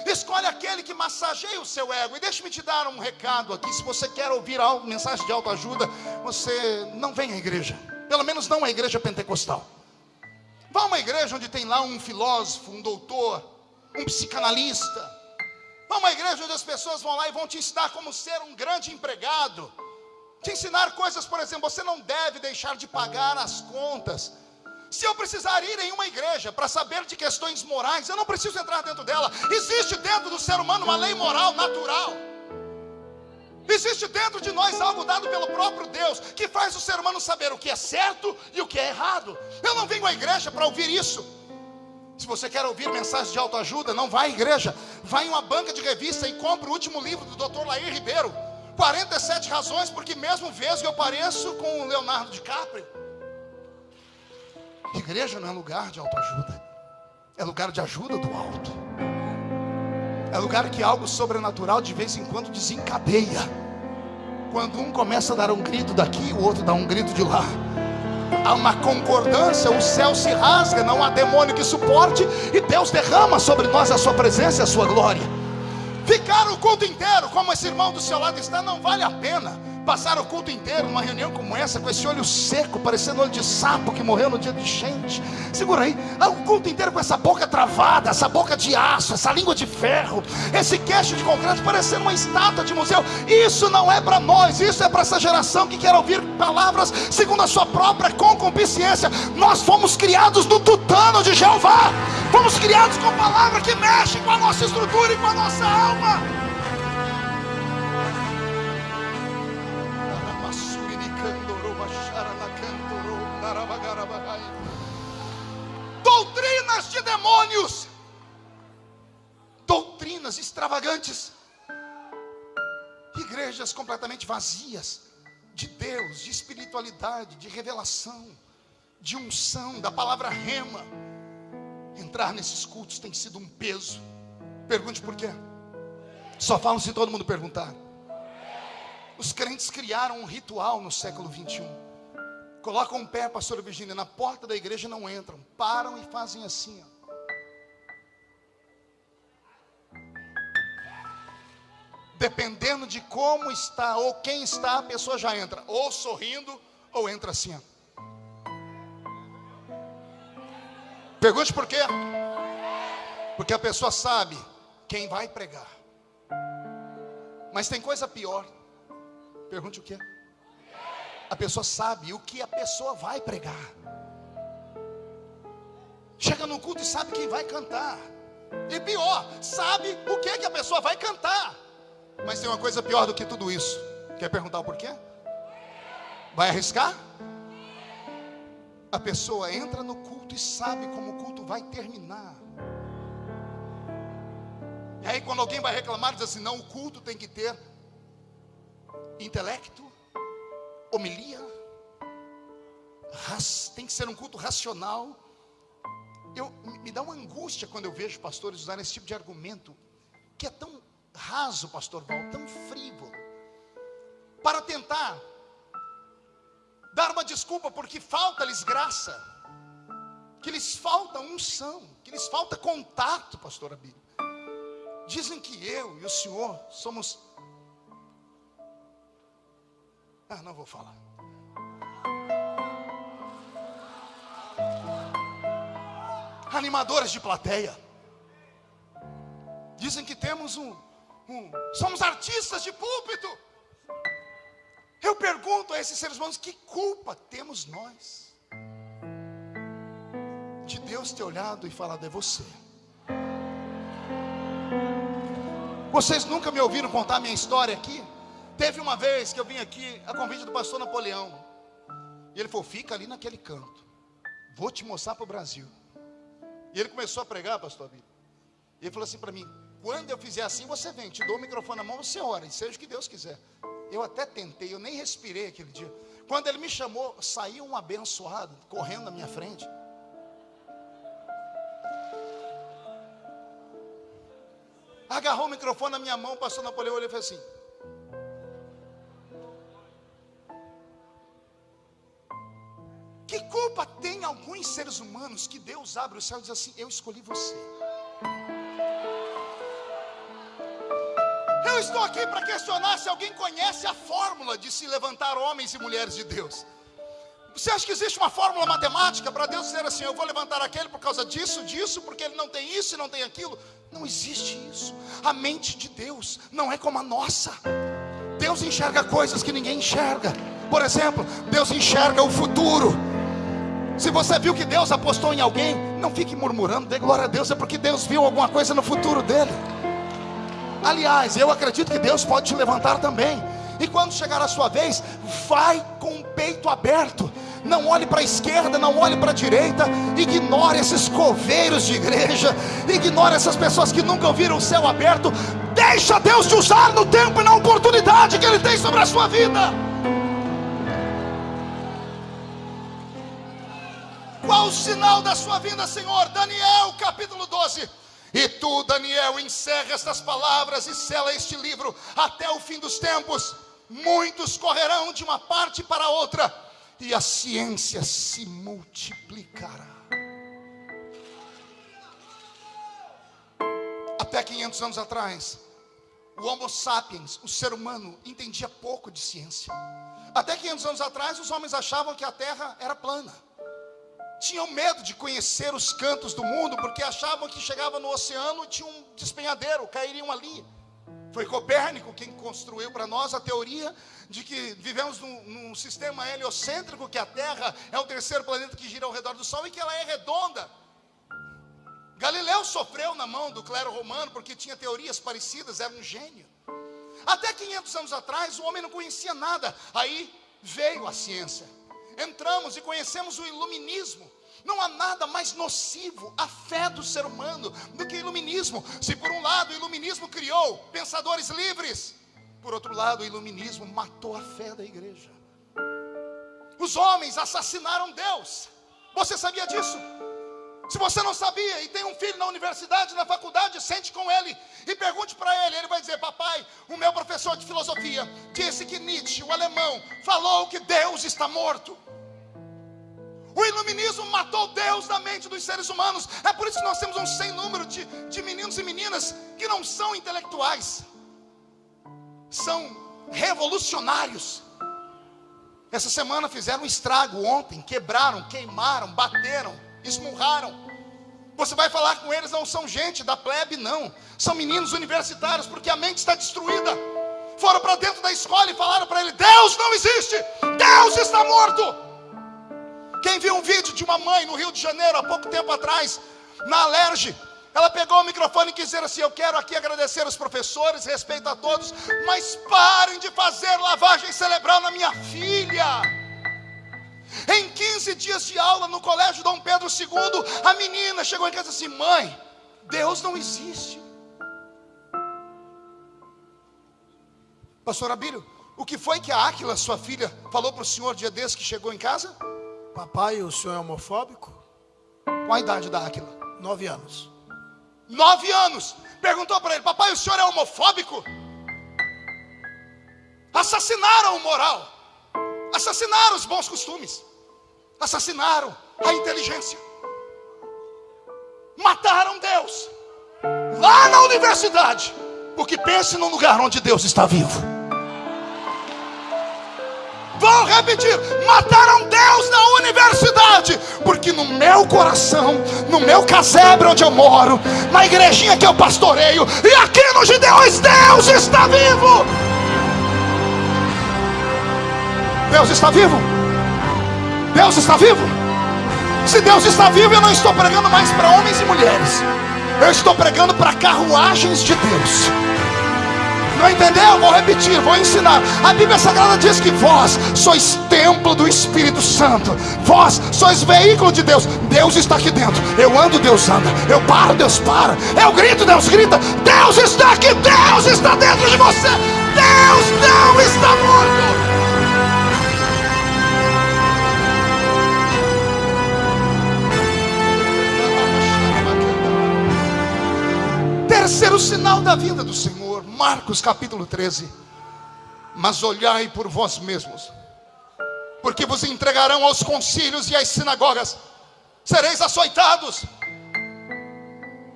Speaker 1: Escolhe aquele que massageia o seu ego. E deixe-me te dar um recado aqui. Se você quer ouvir algo, mensagem de autoajuda, você não vem à igreja. Pelo menos não à igreja pentecostal. Vá a uma igreja onde tem lá um filósofo, um doutor, um psicanalista Vá uma igreja onde as pessoas vão lá e vão te ensinar como ser um grande empregado. Te ensinar coisas, por exemplo, você não deve deixar de pagar as contas. Se eu precisar ir em uma igreja para saber de questões morais, eu não preciso entrar dentro dela. Existe dentro do ser humano uma lei moral natural. Existe dentro de nós algo dado pelo próprio Deus que faz o ser humano saber o que é certo e o que é errado. Eu não venho à igreja para ouvir isso. Se você quer ouvir mensagens de autoajuda, não vá à igreja. Vá em uma banca de revista e compre o último livro do Dr. Lair Ribeiro. 47 razões porque mesmo vejo eu pareço com o Leonardo DiCaprio. Igreja não é lugar de autoajuda. É lugar de ajuda do alto. É lugar que algo sobrenatural de vez em quando desencadeia. Quando um começa a dar um grito daqui, o outro dá um grito de lá há uma concordância, o céu se rasga, não há demônio que suporte, e Deus derrama sobre nós a sua presença e a sua glória. Ficar o culto inteiro, como esse irmão do seu lado está, não vale a pena passar o culto inteiro numa reunião como essa, com esse olho seco, parecendo olho de sapo que morreu no dia de gente. Segura aí, ah, o culto inteiro com essa boca travada, essa boca de aço, essa língua de ferro, esse queixo de concreto, parecendo uma estátua de museu. Isso não é para nós, isso é para essa geração que quer ouvir palavras segundo a sua própria concupiscência. Nós fomos criados no tutano de Jeová, fomos criados com palavra que mexe com a nossa estrutura e com a nossa alma. De demônios, doutrinas extravagantes, igrejas completamente vazias de Deus, de espiritualidade, de revelação, de unção, da palavra rema. Entrar nesses cultos tem sido um peso. Pergunte por quê? Só falam se todo mundo perguntar. Os crentes criaram um ritual no século 21 colocam um pé, pastora Virgínia, na porta da igreja não entram, param e fazem assim. Ó. Dependendo de como está ou quem está, a pessoa já entra, ou sorrindo, ou entra assim. Ó. Pergunte por quê? Porque a pessoa sabe quem vai pregar. Mas tem coisa pior. Pergunte o quê? A pessoa sabe o que a pessoa vai pregar. Chega no culto e sabe quem vai cantar. E pior, sabe o que, que a pessoa vai cantar. Mas tem uma coisa pior do que tudo isso. Quer perguntar o porquê? Vai arriscar? A pessoa entra no culto e sabe como o culto vai terminar. E aí, quando alguém vai reclamar, diz assim: não, o culto tem que ter intelecto, homilia, tem que ser um culto racional. Eu, me dá uma angústia quando eu vejo pastores usarem esse tipo de argumento, que é tão raso, pastor Val, tão frívolo, para tentar dar uma desculpa porque falta-lhes graça, que lhes falta unção, que lhes falta contato, pastor Abílio. Dizem que eu e o senhor somos ah, não vou falar. Animadores de plateia. Dizem que temos um, um. Somos artistas de púlpito. Eu pergunto a esses seres humanos: que culpa temos nós? De Deus ter olhado e falado: é você. Vocês nunca me ouviram contar minha história aqui? Teve uma vez que eu vim aqui a convite do pastor Napoleão. E ele falou: fica ali naquele canto. Vou te mostrar para o Brasil. E ele começou a pregar, pastor Bíblia. E ele falou assim para mim: quando eu fizer assim, você vem, te dou o microfone na mão, você ora, e seja o que Deus quiser. Eu até tentei, eu nem respirei aquele dia. Quando ele me chamou, saiu um abençoado correndo na minha frente. Agarrou o microfone na minha mão, passou Napoleão e fez assim. Seres humanos que Deus abre o céu e diz assim: Eu escolhi você. Eu estou aqui para questionar se alguém conhece a fórmula de se levantar homens e mulheres de Deus. Você acha que existe uma fórmula matemática para Deus dizer assim: eu vou levantar aquele por causa disso, disso, porque ele não tem isso e não tem aquilo? Não existe isso. A mente de Deus não é como a nossa. Deus enxerga coisas que ninguém enxerga. Por exemplo, Deus enxerga o futuro. Se você viu que Deus apostou em alguém, não fique murmurando, dê glória a Deus, é porque Deus viu alguma coisa no futuro dele. Aliás, eu acredito que Deus pode te levantar também. E quando chegar a sua vez, vai com o peito aberto. Não olhe para a esquerda, não olhe para a direita. Ignore esses coveiros de igreja. Ignore essas pessoas que nunca ouviram o céu aberto. Deixa Deus te usar no tempo e na oportunidade que Ele tem sobre a sua vida. O sinal da sua vinda, Senhor? Daniel capítulo 12. E tu, Daniel, encerra estas palavras e sela este livro até o fim dos tempos. Muitos correrão de uma parte para outra, e a ciência se multiplicará. Até 500 anos atrás, o Homo sapiens, o ser humano, entendia pouco de ciência. Até 500 anos atrás, os homens achavam que a Terra era plana tinham medo de conhecer os cantos do mundo, porque achavam que chegava no oceano e tinha um despenhadeiro, cairiam ali. Foi Copérnico quem construiu para nós a teoria de que vivemos num, num, sistema heliocêntrico, que a Terra é o terceiro planeta que gira ao redor do Sol e que ela é redonda. Galileu sofreu na mão do clero romano porque tinha teorias parecidas, era um gênio. Até 500 anos atrás o homem não conhecia nada, aí veio a ciência entramos e conhecemos o iluminismo. Não há nada mais nocivo à fé do ser humano do que o iluminismo. Se por um lado o iluminismo criou pensadores livres, por outro lado o iluminismo matou a fé da igreja. Os homens assassinaram Deus. Você sabia disso? Se você não sabia e tem um filho na universidade, na faculdade, sente com ele e pergunte para ele. Ele vai dizer: Papai, o meu professor de filosofia disse que Nietzsche, o alemão, falou que Deus está morto. O iluminismo matou Deus da mente dos seres humanos. É por isso que nós temos um sem número de, de meninos e meninas que não são intelectuais, são revolucionários. Essa semana fizeram um estrago ontem, quebraram, queimaram, bateram, esmurraram. Você vai falar com eles, não são gente da plebe, não. São meninos universitários, porque a mente está destruída. Foram para dentro da escola e falaram para ele: Deus não existe, Deus está morto. Quem viu um vídeo de uma mãe no Rio de Janeiro há pouco tempo atrás, na Alerge, ela pegou o microfone e quis dizer assim: Eu quero aqui agradecer os professores, respeito a todos, mas parem de fazer lavagem cerebral na minha filha. Em 15 dias de aula no colégio Dom Pedro II, a menina chegou em casa assim: Mãe, Deus não existe. Pastor Abílio, o que foi que a Áquila, sua filha, falou para o senhor dia desse que chegou em casa?
Speaker 2: Papai, o senhor é homofóbico?
Speaker 1: Qual a idade da Áquila?
Speaker 2: Nove anos.
Speaker 1: Nove anos. Perguntou para ele: Papai, o senhor é homofóbico? Assassinaram o moral, assassinaram os bons costumes, assassinaram a inteligência, mataram Deus lá na universidade, porque pense num lugar onde Deus está vivo. Vou repetir: mataram Deus na universidade, porque no meu coração, no meu casebre onde eu moro, na igrejinha que eu pastoreio, e aqui no Gideões, Deus está vivo. Deus está vivo. Deus está vivo. Se Deus está vivo, eu não estou pregando mais para homens e mulheres. Eu estou pregando para carruagens de Deus. Não entendeu? Vou repetir, vou ensinar. A Bíblia Sagrada diz que vós sois templo do Espírito Santo. Vós sois veículo de Deus. Deus está aqui dentro. Eu ando, Deus anda. Eu paro, Deus para. Eu grito, Deus grita. Deus está aqui. Deus está dentro de você. Deus não está morto. Sinal da vinda do Senhor. Marcos capítulo 13. Mas olhai por vós mesmos, porque vos entregarão aos concílios e às sinagogas, sereis açoitados,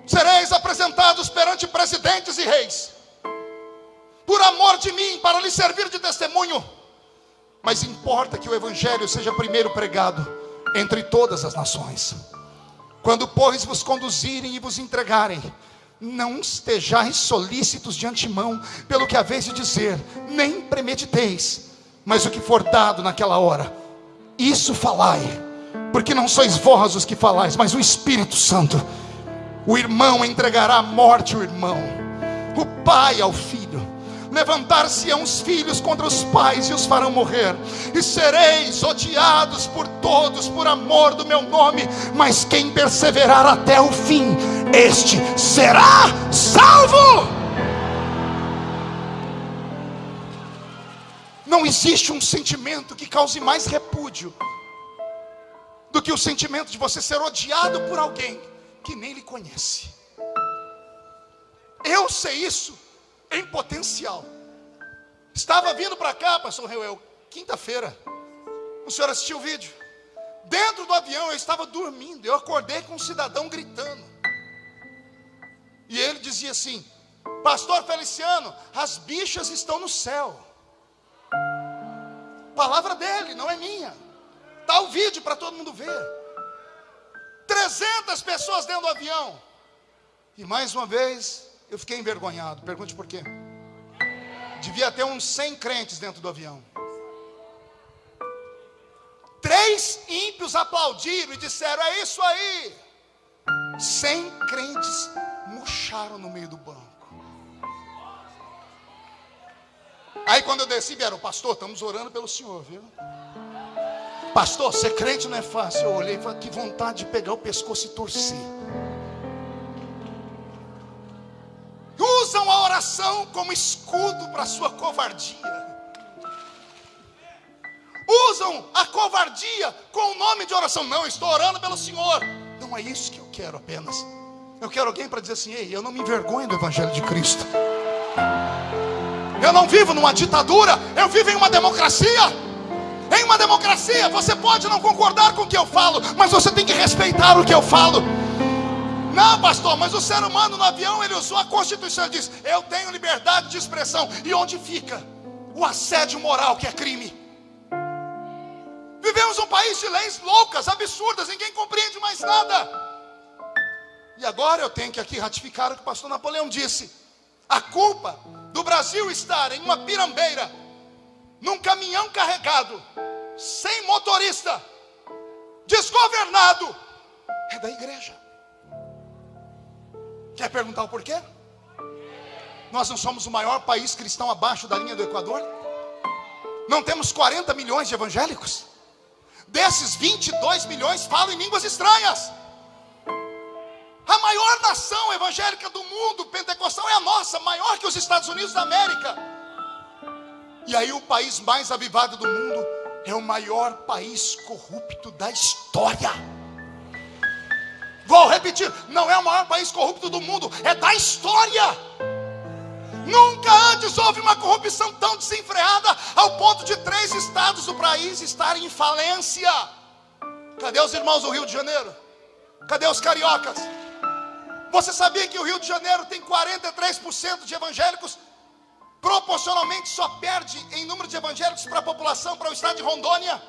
Speaker 1: sereis apresentados perante presidentes e reis, por amor de mim, para lhes servir de testemunho. Mas importa que o evangelho seja primeiro pregado entre todas as nações. Quando, pois, vos conduzirem e vos entregarem, não estejais solícitos de antemão pelo que haveis de dizer, nem premediteis, mas o que for dado naquela hora, isso falai, porque não sois vós os que falais, mas o Espírito Santo. O irmão entregará à morte o irmão, o pai ao filho levantar-se-ão os filhos contra os pais e os farão morrer, e sereis odiados por todos por amor do meu nome, mas quem perseverar até o fim, este será salvo. Não existe um sentimento que cause mais repúdio do que o sentimento de você ser odiado por alguém que nem lhe conhece. Eu sei isso em potencial. Estava vindo para cá, pastor Reuel, quinta-feira. O senhor assistiu o vídeo? Dentro do avião eu estava dormindo. Eu acordei com um cidadão gritando. E ele dizia assim: Pastor Feliciano, as bichas estão no céu. Palavra dele, não é minha. Está o vídeo para todo mundo ver. 300 pessoas dentro do avião. E mais uma vez, eu fiquei envergonhado. Pergunte por quê. Devia ter uns 100 crentes dentro do avião. Três ímpios aplaudiram e disseram: É isso aí. Cem crentes murcharam no meio do banco. Aí quando eu desci, vieram, pastor, estamos orando pelo senhor, viu? Pastor, ser crente não é fácil. Eu olhei e falei, que vontade de pegar o pescoço e torcer. Oração como escudo para sua covardia. Usam a covardia com o nome de oração. Não, estou orando pelo Senhor. Não é isso que eu quero apenas. Eu quero alguém para dizer assim: Ei, eu não me envergonho do Evangelho de Cristo. Eu não vivo numa ditadura, eu vivo em uma democracia. Em uma democracia, você pode não concordar com o que eu falo, mas você tem que respeitar o que eu falo. Não, pastor, mas o ser humano no avião ele usou a Constituição e diz: Eu tenho liberdade de expressão. E onde fica o assédio moral que é crime? Vivemos um país de leis loucas, absurdas, ninguém compreende mais nada. E agora eu tenho que aqui ratificar o que o pastor Napoleão disse: a culpa do Brasil estar em uma pirambeira, num caminhão carregado, sem motorista, desgovernado, é da igreja. Quer perguntar o porquê? Nós não somos o maior país cristão abaixo da linha do Equador? Não temos 40 milhões de evangélicos? Desses 22 milhões falam em línguas estranhas. A maior nação evangélica do mundo pentecostal é a nossa, maior que os Estados Unidos da América. E aí, o país mais avivado do mundo é o maior país corrupto da história. Vou repetir: não é o maior país corrupto do mundo, é da história. Nunca antes houve uma corrupção tão desenfreada ao ponto de três estados do país estarem em falência. Cadê os irmãos do Rio de Janeiro? Cadê os cariocas? Você sabia que o Rio de Janeiro tem 43% de evangélicos? Proporcionalmente só perde em número de evangélicos para a população, para o estado de Rondônia.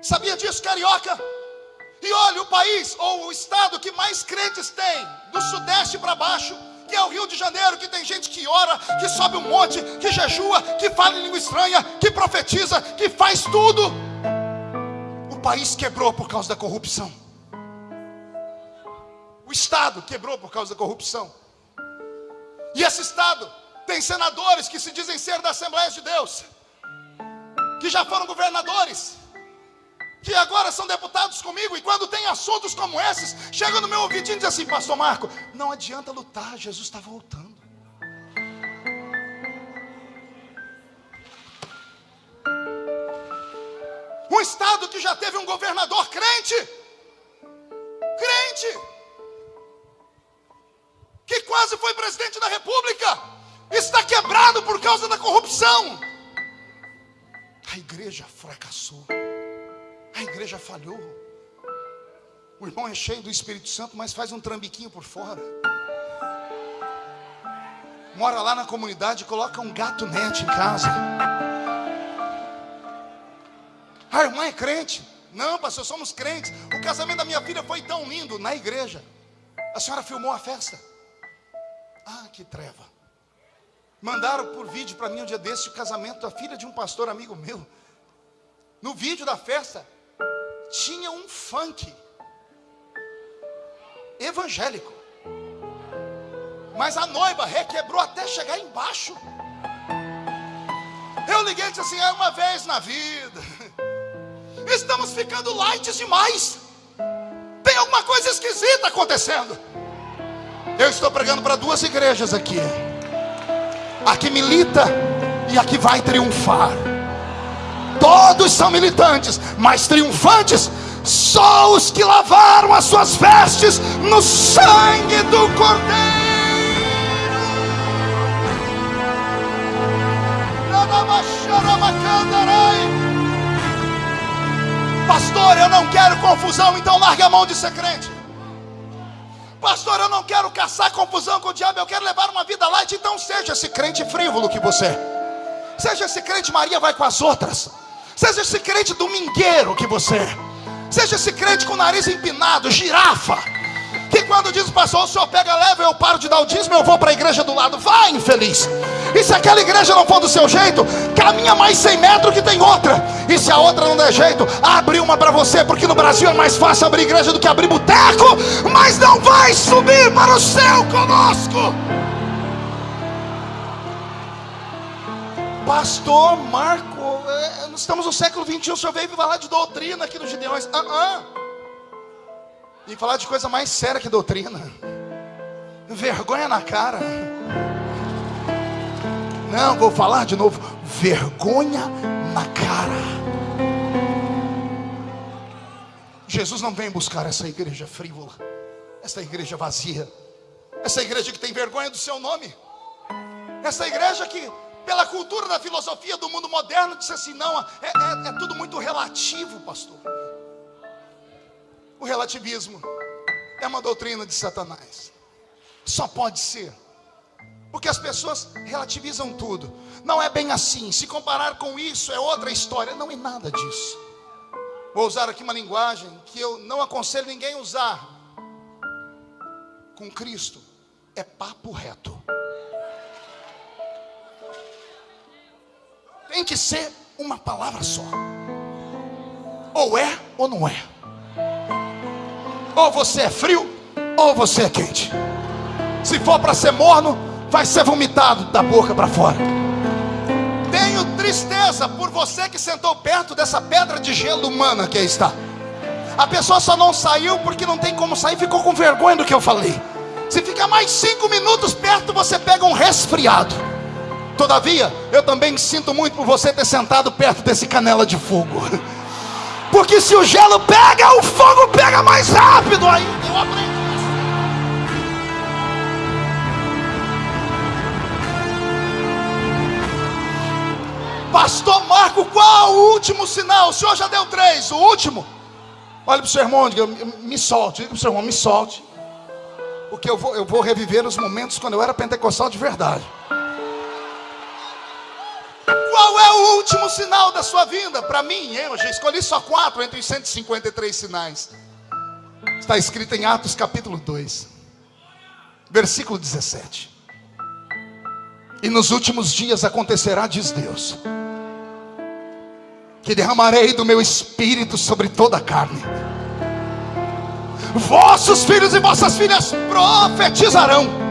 Speaker 1: Sabia disso, carioca? E olha, o país ou o estado que mais crentes tem, do sudeste para baixo, que é o Rio de Janeiro, que tem gente que ora, que sobe um monte, que jejua, que fala em língua estranha, que profetiza, que faz tudo. O país quebrou por causa da corrupção. O estado quebrou por causa da corrupção. E esse estado tem senadores que se dizem ser da Assembleia de Deus, que já foram governadores que agora são deputados comigo, e quando tem assuntos como esses, chega no meu ouvidinho e diz assim: Pastor Marco, não adianta lutar, Jesus está voltando. Um estado que já teve um governador crente, crente, que quase foi presidente da República, está quebrado por causa da corrupção. A igreja fracassou, a igreja falhou. O irmão é cheio do Espírito Santo, mas faz um trambiquinho por fora. Mora lá na comunidade, coloca um gato net em casa. A irmã é crente. Não, pastor, somos crentes. O casamento da minha filha foi tão lindo na igreja. A senhora filmou a festa. Ah, que treva. Mandaram por vídeo para mim um dia desse o casamento da filha de um pastor amigo meu. No vídeo da festa tinha um funk evangélico. Mas a noiva requebrou até chegar embaixo. Eu liguei e disse assim: é uma vez na vida. Estamos ficando light demais. Tem alguma coisa esquisita acontecendo. Eu estou pregando para duas igrejas aqui. A que milita e a que vai triunfar. Todos são militantes, mas triunfantes só os que lavaram as suas vestes no sangue do Cordeiro. Pastor, eu não quero confusão, então largue a mão de ser crente. Pastor, eu não quero caçar confusão com o diabo, eu quero levar uma vida light, então seja esse crente frívolo que você é. Seja esse crente Maria vai com as outras. Seja esse crente domingueiro que você é. Seja esse crente com o nariz empinado, girafa. Que quando diz pastor, o senhor pega leva, eu paro de dar o dízimo, eu vou para a igreja do lado. Vai, infeliz. E se aquela igreja não for do seu jeito, caminha mais 100 metros que tem outra. E se a outra não der jeito, abre uma para você, porque no Brasil é mais fácil abrir igreja do que abrir boteco, mas não vai subir para o céu conosco. Pastor Marco, é, nós estamos no século 21, o senhor veio falar de doutrina aqui nos Gideões. Ah, ah. E falar de coisa mais séria que doutrina. Vergonha na cara. Não, vou falar de novo. Vergonha na cara. Jesus não vem buscar essa igreja frívola, essa igreja vazia, essa igreja que tem vergonha do seu nome, essa igreja que, pela cultura da filosofia do mundo moderno, disse assim: não, é, é, é tudo muito relativo, pastor. O relativismo é uma doutrina de Satanás, só pode ser porque as pessoas relativizam tudo. Não é bem assim. Se comparar com isso é outra história. Não é nada disso. Vou usar aqui uma linguagem que eu não aconselho ninguém usar. Com Cristo é papo reto. Tem que ser uma palavra só. Ou é ou não é. Ou você é frio ou você é quente. Se for para ser morno, vai ser vomitado da boca para fora. Tenho tristeza por você que sentou perto dessa pedra de gelo humana que aí está. A pessoa só não saiu porque não tem como sair, ficou com vergonha do que eu falei. Se ficar mais cinco minutos perto, você pega um resfriado. Todavia, eu também sinto muito por você ter sentado perto desse canela de fogo. Porque se o gelo pega, o fogo pega mais rápido ainda. Eu aprendi. Pastor Marco, qual o último sinal? O senhor já deu três. O último? Olha para o seu irmão, diga, me solte. Diga para o seu irmão, me solte. Porque eu vou, eu vou reviver os momentos quando eu era pentecostal de verdade. Qual é o último sinal da sua vinda? Para mim, eu já escolhi só quatro entre os 153 sinais. Está escrito em Atos capítulo 2, versículo 17. E nos últimos dias acontecerá, diz Deus que derramarei do meu espírito sobre toda a carne. Vossos filhos e vossas filhas profetizarão.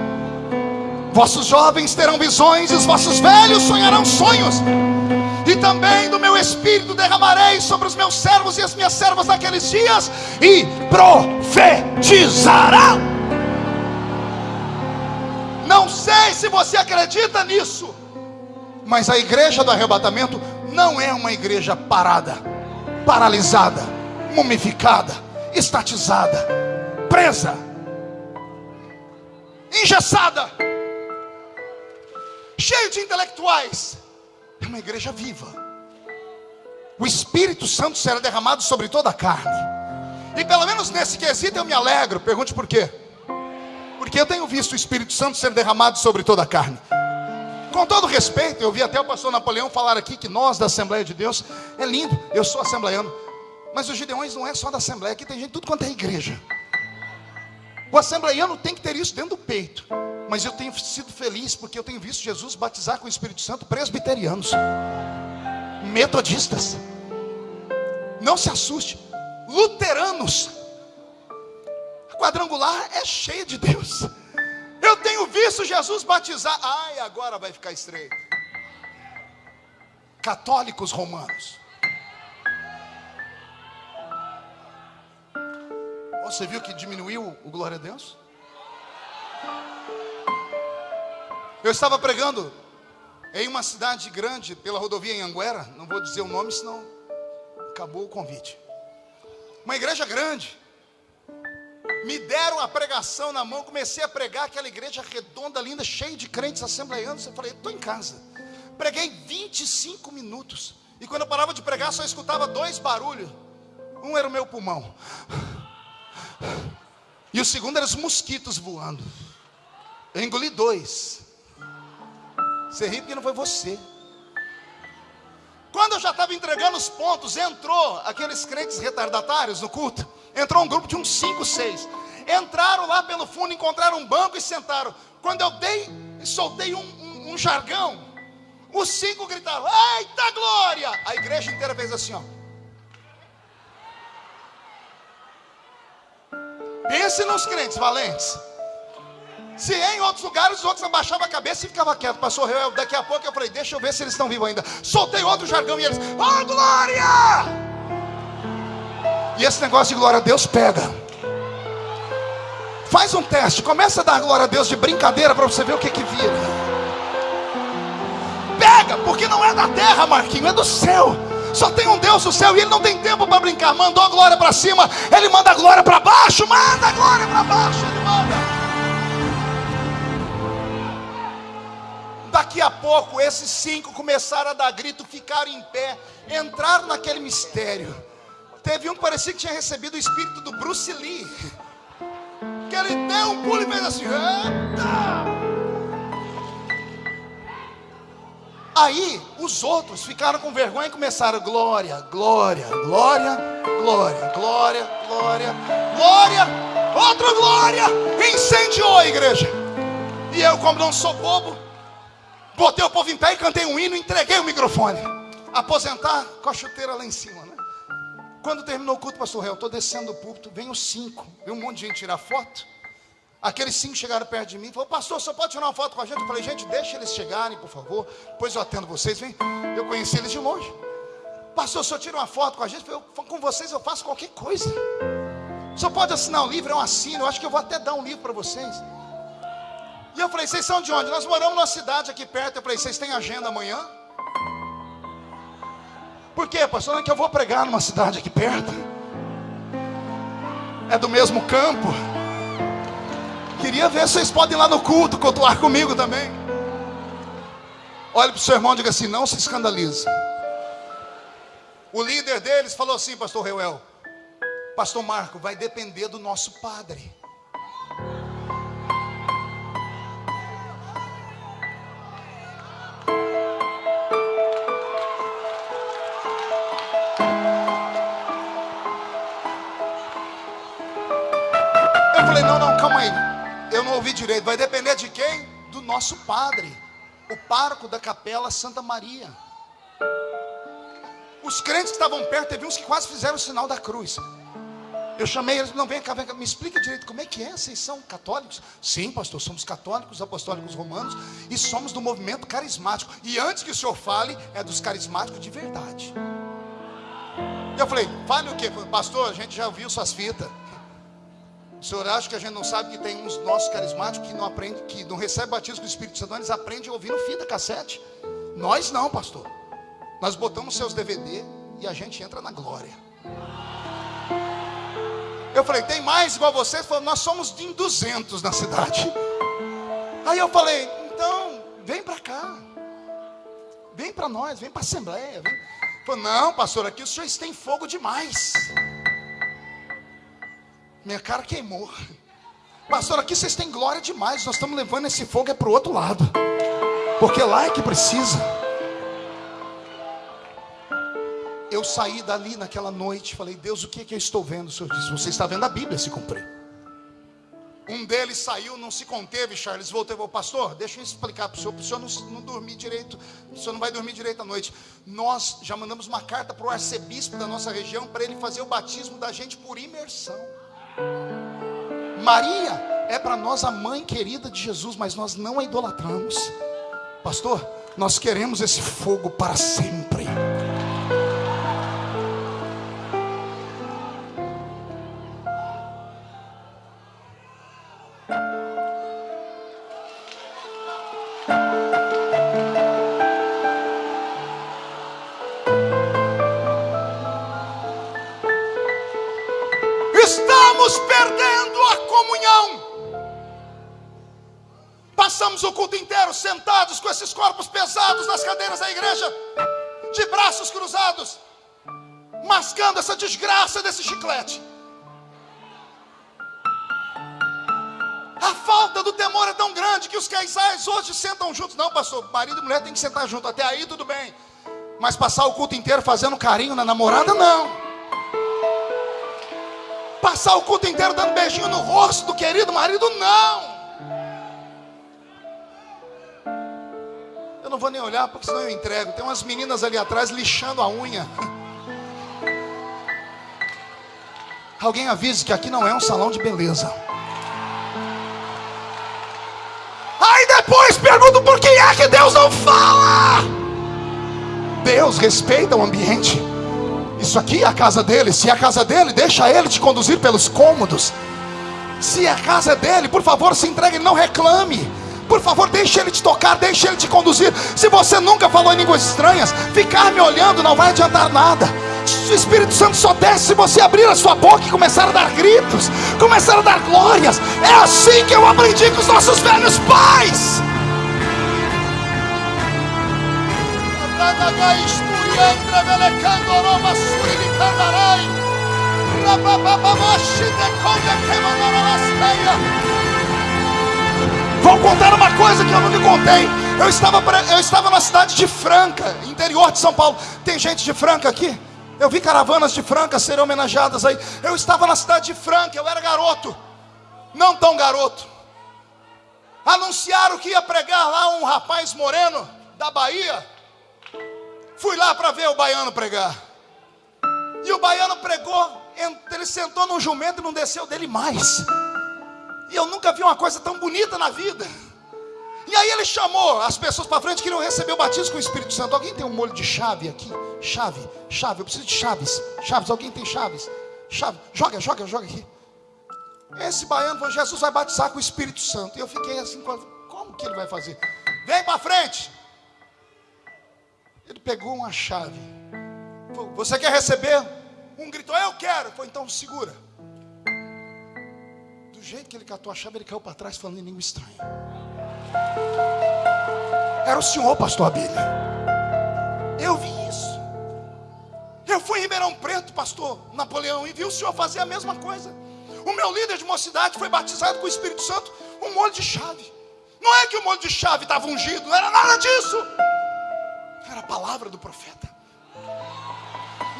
Speaker 1: Vossos jovens terão visões e os vossos velhos sonharão sonhos. E também do meu espírito derramarei sobre os meus servos e as minhas servas naqueles dias e profetizarão. Não sei se você acredita nisso, mas a igreja do arrebatamento não é uma igreja parada, paralisada, mumificada, estatizada, presa. engessada, cheio de intelectuais. É uma igreja viva. O Espírito Santo será derramado sobre toda a carne. E pelo menos nesse quesito eu me alegro. Pergunte por quê? Porque eu tenho visto o Espírito Santo ser derramado sobre toda a carne. Com todo respeito, eu vi até o pastor Napoleão falar aqui que nós da Assembleia de Deus é lindo. Eu sou assembleiano. Mas os gideões não é só da Assembleia, aqui tem gente tudo quanto é igreja. O assembleiano tem que ter isso dentro do peito. Mas eu tenho sido feliz porque eu tenho visto Jesus batizar com o Espírito Santo presbiterianos, metodistas. Não se assuste, luteranos. A quadrangular é cheia de Deus. Eu tenho visto Jesus batizar. Ai, agora vai ficar estreito. Católicos romanos. Você viu que diminuiu o glória a Deus? Eu estava pregando em uma cidade grande pela rodovia em Anguera, não vou dizer o nome, senão acabou o convite. Uma igreja grande. Me deram a pregação na mão, comecei a pregar aquela igreja redonda, linda, cheia de crentes assembleanos. Eu falei, estou em casa. Preguei 25 minutos. E quando eu parava de pregar, só escutava dois barulhos. Um era o meu pulmão. E o segundo era os mosquitos voando. Eu engoli dois. Você ri porque não foi você. Quando eu já estava entregando os pontos, entrou aqueles crentes retardatários no culto. Entrou um grupo de uns cinco, seis. Entraram lá pelo fundo, encontraram um banco e sentaram. Quando eu dei, soltei um, um, um jargão, os cinco gritaram: Eita glória! A igreja inteira fez assim, ó. Pense nos crentes valentes. Se em outros lugares os outros abaixavam a cabeça e ficavam quietos. Passou eu, daqui a pouco eu falei, deixa eu ver se eles estão vivos ainda. Soltei outro jargão e eles, oh glória! E esse negócio de glória a Deus pega. Faz um teste, começa a dar glória a Deus de brincadeira para você ver o que que vira. Pega, porque não é da terra, Marquinho, é do céu. Só tem um Deus no céu e ele não tem tempo para brincar. Mandou a glória para cima, ele manda a glória para baixo, manda a glória para baixo, ele manda. Daqui a pouco, esses cinco começaram a dar grito, ficaram em pé, entraram naquele mistério. Teve um que parecia que tinha recebido o espírito do Bruce Lee. Que ele deu um pulo e fez assim: Eita! Aí os outros ficaram com vergonha e começaram: glória, glória, glória, glória, glória, glória, glória, outra glória. Incendiou a igreja. E eu, como não sou bobo, Botei o povo em pé e cantei um hino, entreguei o microfone. Aposentar com a chuteira lá em cima, né? Quando terminou o culto, pastor Réu, estou descendo do púlpito, vem os cinco, vem um monte de gente tirar foto. Aqueles cinco chegaram perto de mim e falaram, pastor, você pode tirar uma foto com a gente? Eu falei, gente, deixa eles chegarem, por favor. Depois eu atendo vocês, vem. Eu conheci eles de longe. Pastor, o senhor tira uma foto com a gente? Eu, com vocês eu faço qualquer coisa. O senhor pode assinar um livro? Eu assino. Eu acho que eu vou até dar um livro para vocês. E eu falei, vocês são de onde? Nós moramos numa cidade aqui perto. Eu falei, vocês têm agenda amanhã? Por quê, pastor? Não é que eu vou pregar numa cidade aqui perto. É do mesmo campo. Queria ver se vocês podem ir lá no culto cultuar comigo também. Olhe para o seu irmão e diga assim: não se escandalize. O líder deles falou assim, pastor Reuel. Pastor Marco, vai depender do nosso padre. Ouvi direito. Vai depender de quem? Do nosso padre, o parco da capela Santa Maria. Os crentes que estavam perto, teve uns que quase fizeram o sinal da cruz. Eu chamei eles, não, vem cá, vem cá, me explica direito como é que é, vocês são católicos? Sim, pastor, somos católicos, apostólicos romanos e somos do movimento carismático. E antes que o senhor fale, é dos carismáticos de verdade. Eu falei, fale o quê? Pastor, a gente já ouviu suas fitas. O senhor acha que a gente não sabe que tem uns nossos carismáticos que não aprende, que não recebe batismo com o Espírito Santo, eles aprendem ouvindo fita cassete. Nós não, pastor. Nós botamos seus DVD e a gente entra na glória. Eu falei, tem mais igual vocês? Falou, nós somos de 200 na cidade. Aí eu falei, então, vem para cá. Vem para nós, vem para a Assembleia. Vem. Falei, não, pastor, aqui os senhores têm fogo demais. Minha cara queimou. Pastor, aqui vocês têm glória demais. Nós estamos levando esse fogo é para o outro lado. Porque lá é que precisa. Eu saí dali naquela noite, falei, Deus, o que é que eu estou vendo? O Senhor disse, você está vendo a Bíblia se cumprir. Um deles saiu, não se conteve, Charles, voltou e falou, pastor, deixa eu explicar para o senhor, para o senhor não, não dormir direito, o senhor não vai dormir direito à noite. Nós já mandamos uma carta para o arcebispo da nossa região, para ele fazer o batismo da gente por imersão. Maria é para nós a mãe querida de Jesus, mas nós não a idolatramos. Pastor, nós queremos esse fogo para sempre. Sentados com esses corpos pesados nas cadeiras da igreja, de braços cruzados, mascando essa desgraça desse chiclete. A falta do temor é tão grande que os casais hoje sentam juntos. Não, pastor, marido e mulher tem que sentar junto. Até aí tudo bem. Mas passar o culto inteiro fazendo carinho na namorada, não. Passar o culto inteiro dando beijinho no rosto do querido marido, não. Não vou nem olhar, porque senão eu entrego. Tem umas meninas ali atrás lixando a unha. Alguém avise que aqui não é um salão de beleza. Aí depois pergunto por que é que Deus não fala. Deus respeita o ambiente. Isso aqui é a casa dele. Se é a casa dele, deixa ele te conduzir pelos cômodos. Se é a casa dele, por favor, se entregue, não reclame. Por favor, deixe Ele te tocar, deixe Ele te conduzir. Se você nunca falou em línguas estranhas, ficar me olhando não vai adiantar nada. O Espírito Santo só desce se você abrir a sua boca e começar a dar gritos, começar a dar glórias. É assim que eu aprendi com os nossos velhos pais. Vou contar uma coisa que eu nunca contei. Eu estava, eu estava na cidade de Franca, interior de São Paulo. Tem gente de Franca aqui? Eu vi caravanas de Franca serem homenageadas aí. Eu estava na cidade de Franca, eu era garoto. Não tão garoto. Anunciaram que ia pregar lá um rapaz moreno da Bahia. Fui lá para ver o baiano pregar. E o baiano pregou, ele sentou no jumento e não desceu dele mais. E eu nunca vi uma coisa tão bonita na vida. E aí ele chamou as pessoas para frente que queriam receber o batismo com o Espírito Santo. Alguém tem um molho de chave aqui? Chave, chave, eu preciso de chaves. Chaves, alguém tem chaves? Chave, joga, joga, joga aqui. Esse baiano falou: Jesus vai batizar com o Espírito Santo. E eu fiquei assim, como que ele vai fazer? Vem para frente. Ele pegou uma chave. Falou, Você quer receber? Um gritou: Eu quero. Falou, então segura jeito que ele catou a chave, ele caiu para trás falando em língua estranha. Era o senhor, pastor Abílio. Eu vi isso. Eu fui em Ribeirão Preto, pastor Napoleão, e vi o senhor fazer a mesma coisa. O meu líder de mocidade foi batizado com o Espírito Santo, um molho de chave. Não é que o molho de chave estava ungido, não era nada disso. Era a palavra do profeta.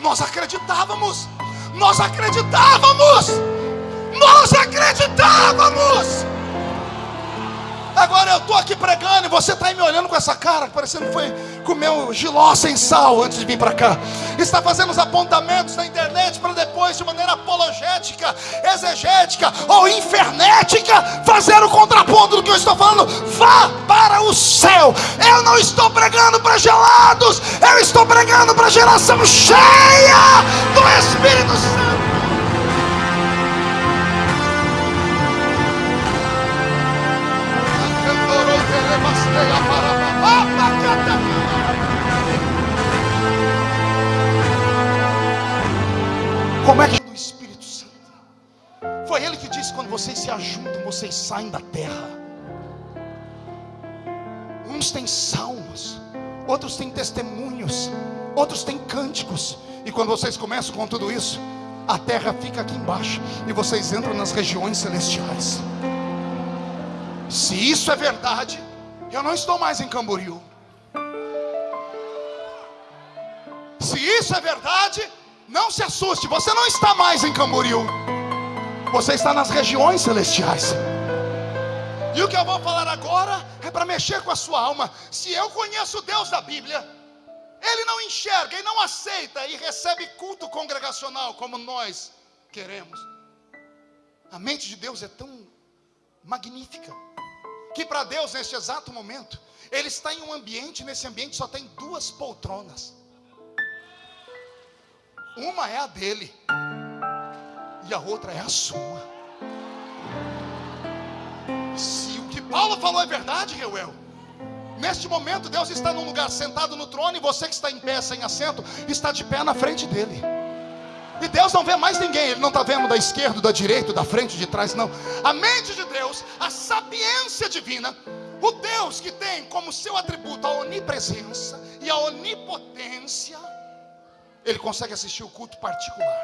Speaker 1: Nós acreditávamos, nós acreditávamos. Nós acreditávamos. Agora eu estou aqui pregando e você está aí me olhando com essa cara, parecendo que foi comer um giló sem sal antes de vir para cá. Está fazendo os apontamentos na internet para depois, de maneira apologética, exegética ou infernética, fazer o contraponto do que eu estou falando. Vá para o céu. Eu não estou pregando para gelados, eu estou pregando para a geração cheia do Espírito Santo. Como é que do Espírito Santo? Foi ele que disse: quando vocês se ajuntam, vocês saem da terra. Uns têm salmos, outros têm testemunhos, outros têm cânticos. E quando vocês começam com tudo isso, a terra fica aqui embaixo e vocês entram nas regiões celestiais. Se isso é verdade, eu não estou mais em Camboriú. Se isso é verdade, não se assuste, você não está mais em Camboriú. Você está nas regiões celestiais. E o que eu vou falar agora é para mexer com a sua alma. Se eu conheço o Deus da Bíblia, ele não enxerga e não aceita e recebe culto congregacional como nós queremos. A mente de Deus é tão magnífica que para Deus neste exato momento, ele está em um ambiente, nesse ambiente só tem duas poltronas. Uma é a dele e a outra é a sua. Se o que Paulo falou é verdade, Reuel, Neste momento, Deus está num lugar sentado no trono e você que está em pé sem assento está de pé na frente dele. E Deus não vê mais ninguém, Ele não está vendo da esquerda, da direita, da frente, de trás, não. A mente de Deus, a sapiência divina, o Deus que tem como seu atributo a onipresença e a onipotência, Ele consegue assistir o culto particular.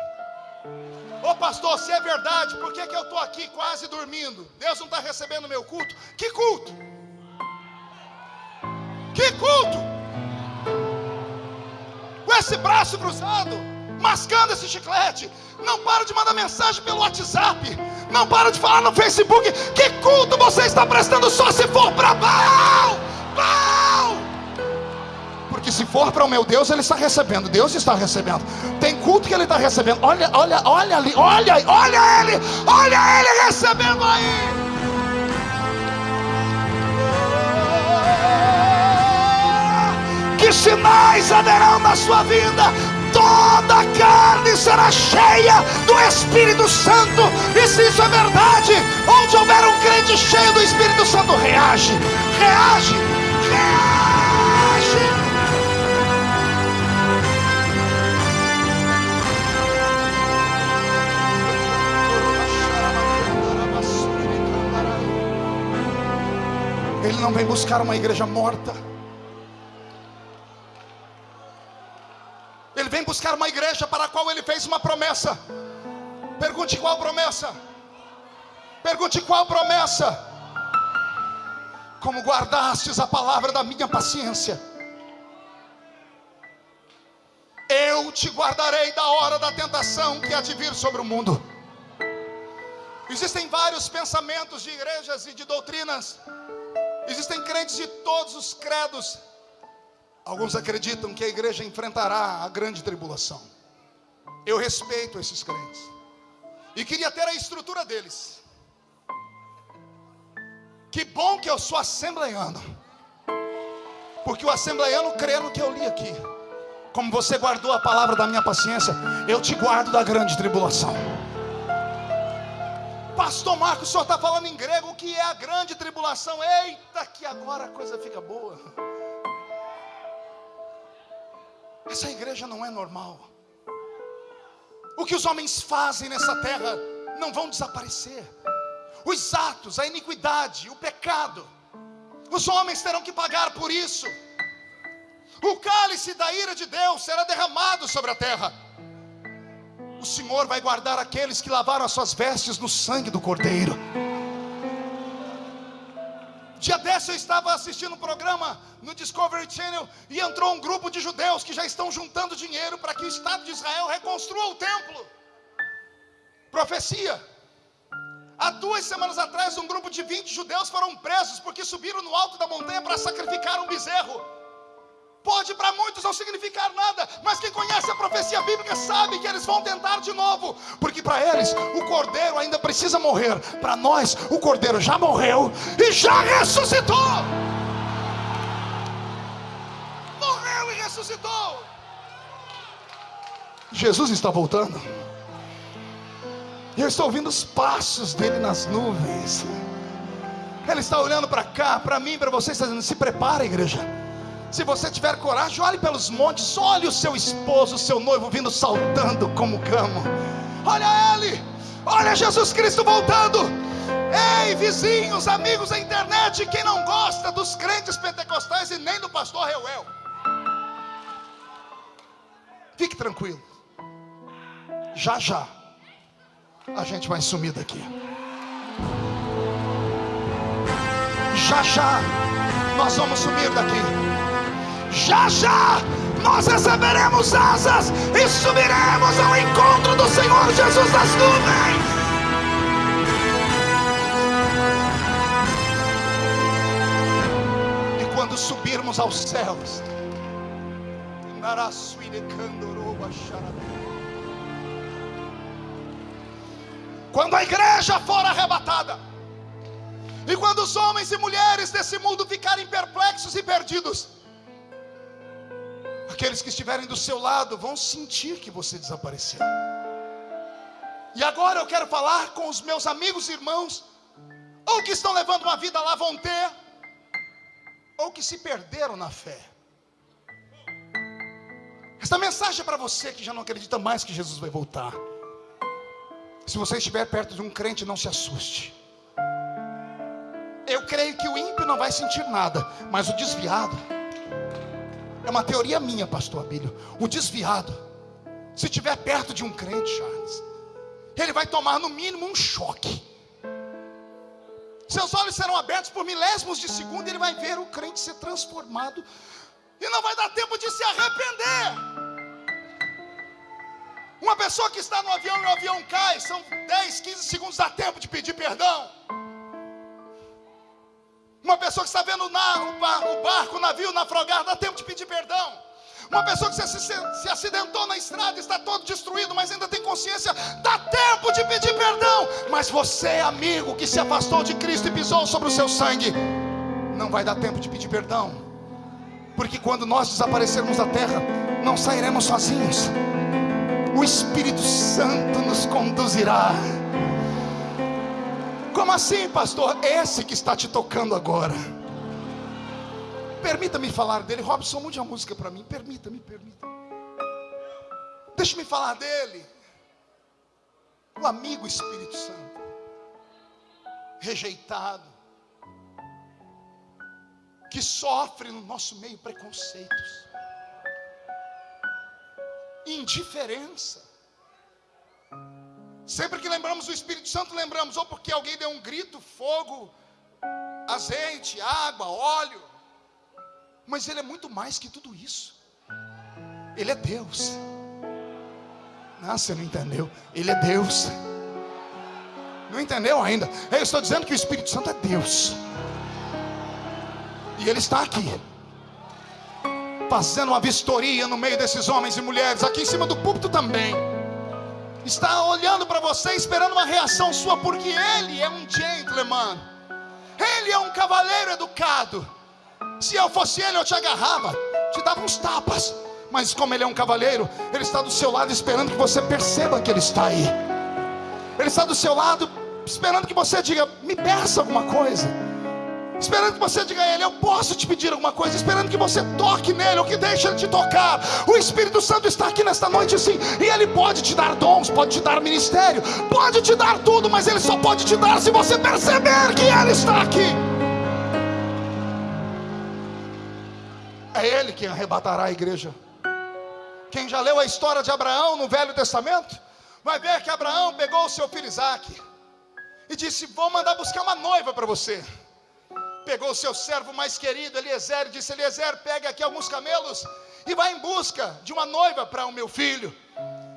Speaker 1: Ô pastor, se é verdade, por que, que eu estou aqui quase dormindo? Deus não está recebendo meu culto? Que culto? Que culto! Com esse braço cruzado, mascando esse chiclete. Não para de mandar mensagem pelo WhatsApp. Não para de falar no Facebook. Que culto você está prestando só se for para Baal? Baal! Porque se for para o meu Deus, ele está recebendo. Deus está recebendo. Tem culto que ele está recebendo. Olha, olha, olha ali, olha, olha ele, olha ele recebendo aí. que sinais haverão na sua vida? Toda a carne será cheia do Espírito Santo. E se isso é verdade, onde houver um crente cheio do Espírito Santo, reage, reage, reage. Ele não vem buscar uma igreja morta. Ele vem buscar uma igreja para a qual ele fez uma promessa. Pergunte qual promessa? Pergunte qual promessa? Como guardastes a palavra da minha paciência. Eu te guardarei da hora da tentação que há de vir sobre o mundo. Existem vários pensamentos de igrejas e de doutrinas. Existem crentes de todos os credos Alguns acreditam que a igreja enfrentará a grande tribulação. Eu respeito esses crentes. E queria ter a estrutura deles. Que bom que eu sou assembleiano. Porque o assembleiano crê no que eu li aqui. Como você guardou a palavra da minha paciência, eu te guardo da grande tribulação. Pastor Marcos, o senhor está falando em grego que é a grande tribulação. Eita, que agora a coisa fica boa. Essa igreja não é normal. O que os homens fazem nessa terra não vão desaparecer. Os atos, a iniquidade, o pecado, os homens terão que pagar por isso. O cálice da ira de Deus será derramado sobre a terra. O Senhor vai guardar aqueles que lavaram as suas vestes no sangue do Cordeiro. Dia desse eu estava assistindo um programa no Discovery Channel e entrou um grupo de judeus que já estão juntando dinheiro para que o Estado de Israel reconstrua o templo. Profecia. Há duas semanas atrás, um grupo de 20 judeus foram presos porque subiram no alto da montanha para sacrificar um bezerro. Pode para muitos não significar nada, mas quem conhece a profecia bíblica sabe que eles vão tentar de novo, porque para eles o cordeiro ainda precisa morrer. Para nós, o cordeiro já morreu e já ressuscitou. Morreu e ressuscitou. Jesus está voltando. Eu estou ouvindo os passos dele nas nuvens. Ele está olhando para cá, para mim, para você, está dizendo: se prepara, igreja. Se você tiver coragem, olhe pelos montes, olhe o seu esposo, o seu noivo vindo saltando como camo. Olha ele, Olha Jesus Cristo voltando. Ei, vizinhos, amigos da internet, quem não gosta dos crentes pentecostais e nem do pastor Reuel. Fique tranquilo. Já já a gente vai sumir daqui. Já já nós vamos sumir daqui. Já já nós receberemos asas e subiremos ao encontro do Senhor Jesus das nuvens. E quando subirmos aos céus, quando a igreja for arrebatada, e quando os homens e mulheres desse mundo ficarem perplexos e perdidos, aqueles que estiverem do seu lado vão sentir que você desapareceu. E agora eu quero falar com os meus amigos e irmãos, ou que estão levando uma vida lá vão ter, ou que se perderam na fé. Esta mensagem é para você que já não acredita mais que Jesus vai voltar. Se você estiver perto de um crente, não se assuste. Eu creio que o ímpio não vai sentir nada, mas o desviado. É uma teoria minha, pastor Abílio. O desviado, se estiver perto de um crente, Charles, ele vai tomar no mínimo um choque. Seus olhos serão abertos por milésimos de segundo e ele vai ver o crente ser transformado. E não vai dar tempo de se arrepender. Uma pessoa que está no avião e o avião cai, são 10, 15 segundos, dá tempo de pedir perdão. Uma pessoa que está vendo o, barco, o navio naufragar, dá tempo de pedir perdão. Uma pessoa que se, acidentou na estrada, está todo destruído, mas ainda tem consciência, dá tempo de pedir perdão. Mas você, amigo, que se afastou de Cristo e pisou sobre o seu sangue, não vai dar tempo de pedir perdão. Porque quando nós desaparecermos da terra, não sairemos sozinhos. O Espírito Santo nos conduzirá. Como assim, pastor? Esse que está te tocando agora. Permita-me falar dele. Robson, mude a música para mim. Permita-me, permita. Deixa-me falar dele. O amigo Espírito Santo. Rejeitado. Que sofre no nosso meio preconceitos. Indiferença Sempre que lembramos do Espírito Santo, lembramos ou porque alguém deu um grito, fogo, azeite, água, óleo. Mas Ele é muito mais que tudo isso. Ele é Deus. Não, você não entendeu. Ele é Deus. Não entendeu ainda? Eu estou dizendo que o Espírito Santo é Deus. E Ele está aqui. Fazendo uma vistoria no meio desses homens e mulheres. Aqui em cima do púlpito também está olhando para você esperando uma reação sua, porque ele é um gentleman, ele é um cavaleiro educado. Se eu fosse ele, eu te agarrava, te dava uns tapas, mas como ele é um cavaleiro, ele está do seu lado esperando que você perceba que ele está aí. Ele está do seu lado esperando que você diga: me peça alguma coisa esperando que você diga a Ele: Eu posso te pedir alguma coisa, esperando que você toque nele, ou que deixe Ele te tocar. O Espírito Santo está aqui nesta noite, sim, e Ele pode te dar dons, pode te dar ministério, pode te dar tudo, mas Ele só pode te dar se você perceber que Ele está aqui. É Ele quem arrebatará a igreja. Quem já leu a história de Abraão no Velho Testamento, vai ver que Abraão pegou o seu filho Isaac e disse: Vou mandar buscar uma noiva para você pegou o seu servo mais querido, Eliezer, e disse: Eliezer, pega aqui alguns camelos e vai em busca de uma noiva para o meu filho.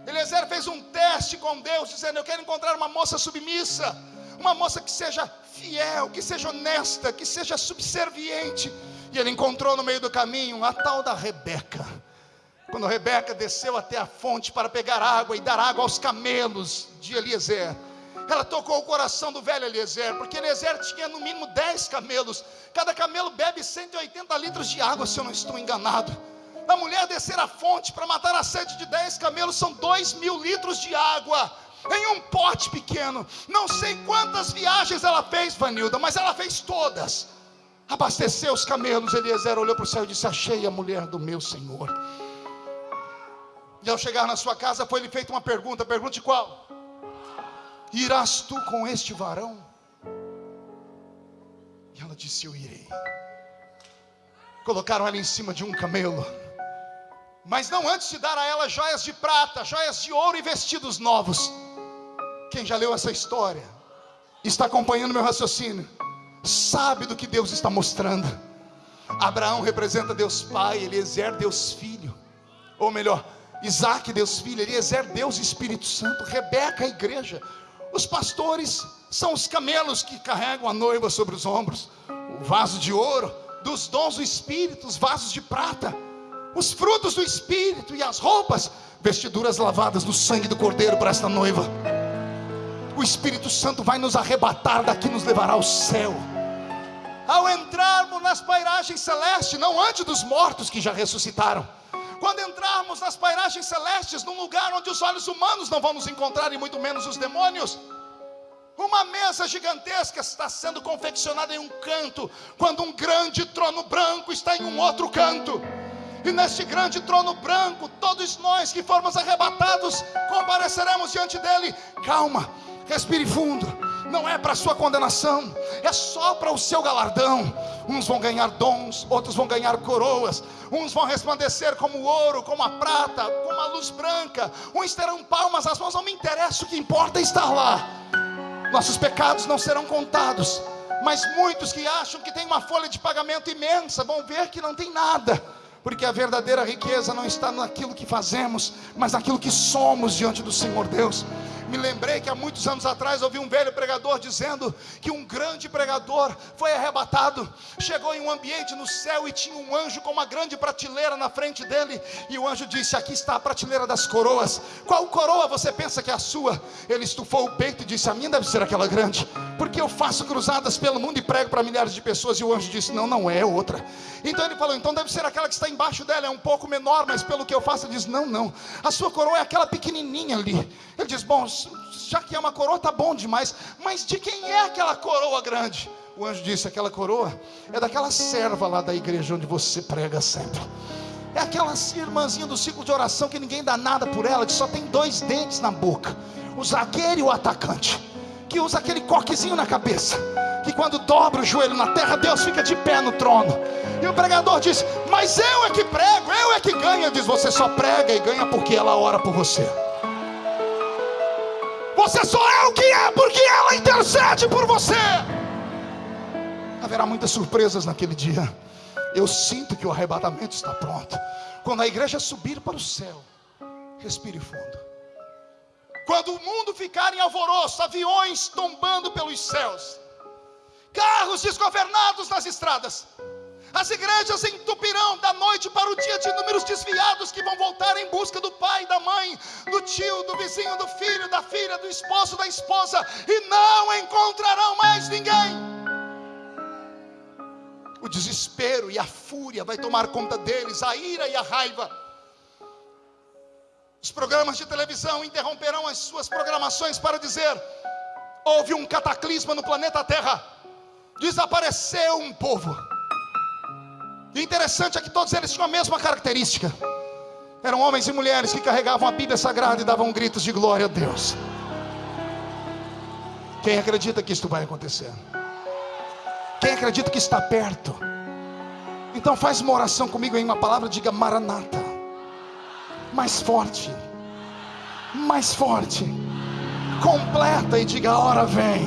Speaker 1: Eliezer fez um teste com Deus, dizendo: Eu quero encontrar uma moça submissa, uma moça que seja fiel, que seja honesta, que seja subserviente. E ele encontrou no meio do caminho a tal da Rebeca. Quando Rebeca desceu até a fonte para pegar água e dar água aos camelos de Eliezer, ela tocou o coração do velho Eliezer, porque Eliezer tinha no mínimo 10 camelos. Cada camelo bebe 180 litros de água, se eu não estou enganado. A mulher descer a fonte para matar a sede de 10 camelos são 2 mil litros de água. Em um pote pequeno, não sei quantas viagens ela fez, Vanilda, mas ela fez todas. Abasteceu os camelos. Eliezer olhou para o céu e disse: Achei a mulher do meu senhor. E ao chegar na sua casa, foi lhe feita uma pergunta: pergunte qual? Irás tu com este varão? E ela disse: Eu irei. Colocaram ela em cima de um camelo, mas não antes de dar a ela joias de prata, joias de ouro e vestidos novos. Quem já leu essa história, está acompanhando meu raciocínio, sabe do que Deus está mostrando. Abraão representa Deus Pai, Eliezer Deus Filho, ou melhor, Isaac Deus Filho, Eliezer Deus Espírito Santo, Rebeca a igreja, os pastores são os camelos que carregam a noiva sobre os ombros, o vaso de ouro, dos dons do Espírito, os vasos de prata, os frutos do Espírito e as roupas, vestiduras lavadas no sangue do Cordeiro para esta noiva. O Espírito Santo vai nos arrebatar daqui, nos levará ao céu. Ao entrarmos nas pairagens celestes, não antes dos mortos que já ressuscitaram. Quando entrarmos nas pairagens celestes, num lugar onde os olhos humanos não vão nos encontrar e muito menos os demônios, uma mesa gigantesca está sendo confeccionada em um canto, quando um grande trono branco está em um outro canto. E neste grande trono branco, todos nós que formos arrebatados, compareceremos diante dele. Calma, respire fundo. Não é para sua condenação, é só para o seu galardão. Uns vão ganhar dons, outros vão ganhar coroas. Uns vão resplandecer como ouro, como a prata, como a luz branca. Uns terão palmas nas mãos. Não me interessa, o que importa é estar lá nossos pecados não serão contados. Mas muitos que acham que tem uma folha de pagamento imensa vão ver que não tem nada, porque a verdadeira riqueza não está naquilo que fazemos, mas naquilo que somos diante do Senhor Deus. Me lembrei que há muitos anos atrás ouvi um velho pregador dizendo que um grande pregador foi arrebatado, chegou em um ambiente no céu e tinha um anjo com uma grande prateleira na frente dele, e o anjo disse: Aqui está a prateleira das coroas. Qual coroa você pensa que é a sua? Ele estufou o peito e disse: A minha deve ser aquela grande, porque eu faço cruzadas pelo mundo e prego para milhares de pessoas. E o anjo disse: Não, não é outra. Então ele falou: Então deve ser aquela que está embaixo dela, é um pouco menor, mas pelo que eu faço, ele diz: Não, não, a sua coroa é aquela pequenininha ali. Ele diz: Bom, já que é uma coroa, tá bom demais. Mas de quem é aquela coroa grande? O anjo disse: aquela coroa é daquela serva lá da igreja onde você prega sempre. É aquela irmãzinha do ciclo de oração que ninguém dá nada por ela, que só tem dois dentes na boca. O zagueiro e o atacante. Que usa aquele coquezinho na cabeça. Que quando dobra o joelho na terra, Deus fica de pé no trono. E o pregador diz: Mas eu é que prego, eu é que ganho. Diz: Você só prega e ganha porque ela ora por você. Você só é o que é porque ela intercede por você. Haverá muitas surpresas naquele dia. Eu sinto que o arrebatamento está pronto. Quando a igreja subir para o céu, respire fundo. Quando o mundo ficar em alvoroço, aviões tombando pelos céus, carros desgovernados nas estradas, as igrejas entupirão da noite para o dia de números desviados que vão voltar em busca do pai, da mãe, do tio, do vizinho, do filho, da filha, do esposo, da esposa e não encontrarão mais ninguém. O desespero e a fúria vai tomar conta deles, a ira e a raiva. Os programas de televisão interromperão as suas programações para dizer: houve um cataclisma no planeta Terra, desapareceu um povo e o interessante é que todos eles tinham a mesma característica. Eram homens e mulheres que carregavam a Bíblia Sagrada e davam gritos de glória a Deus. Quem acredita que isto vai acontecer? Quem acredita que está perto? Então faz uma oração comigo em uma palavra, diga Maranata. Mais forte. Mais forte. Completa e diga: hora vem.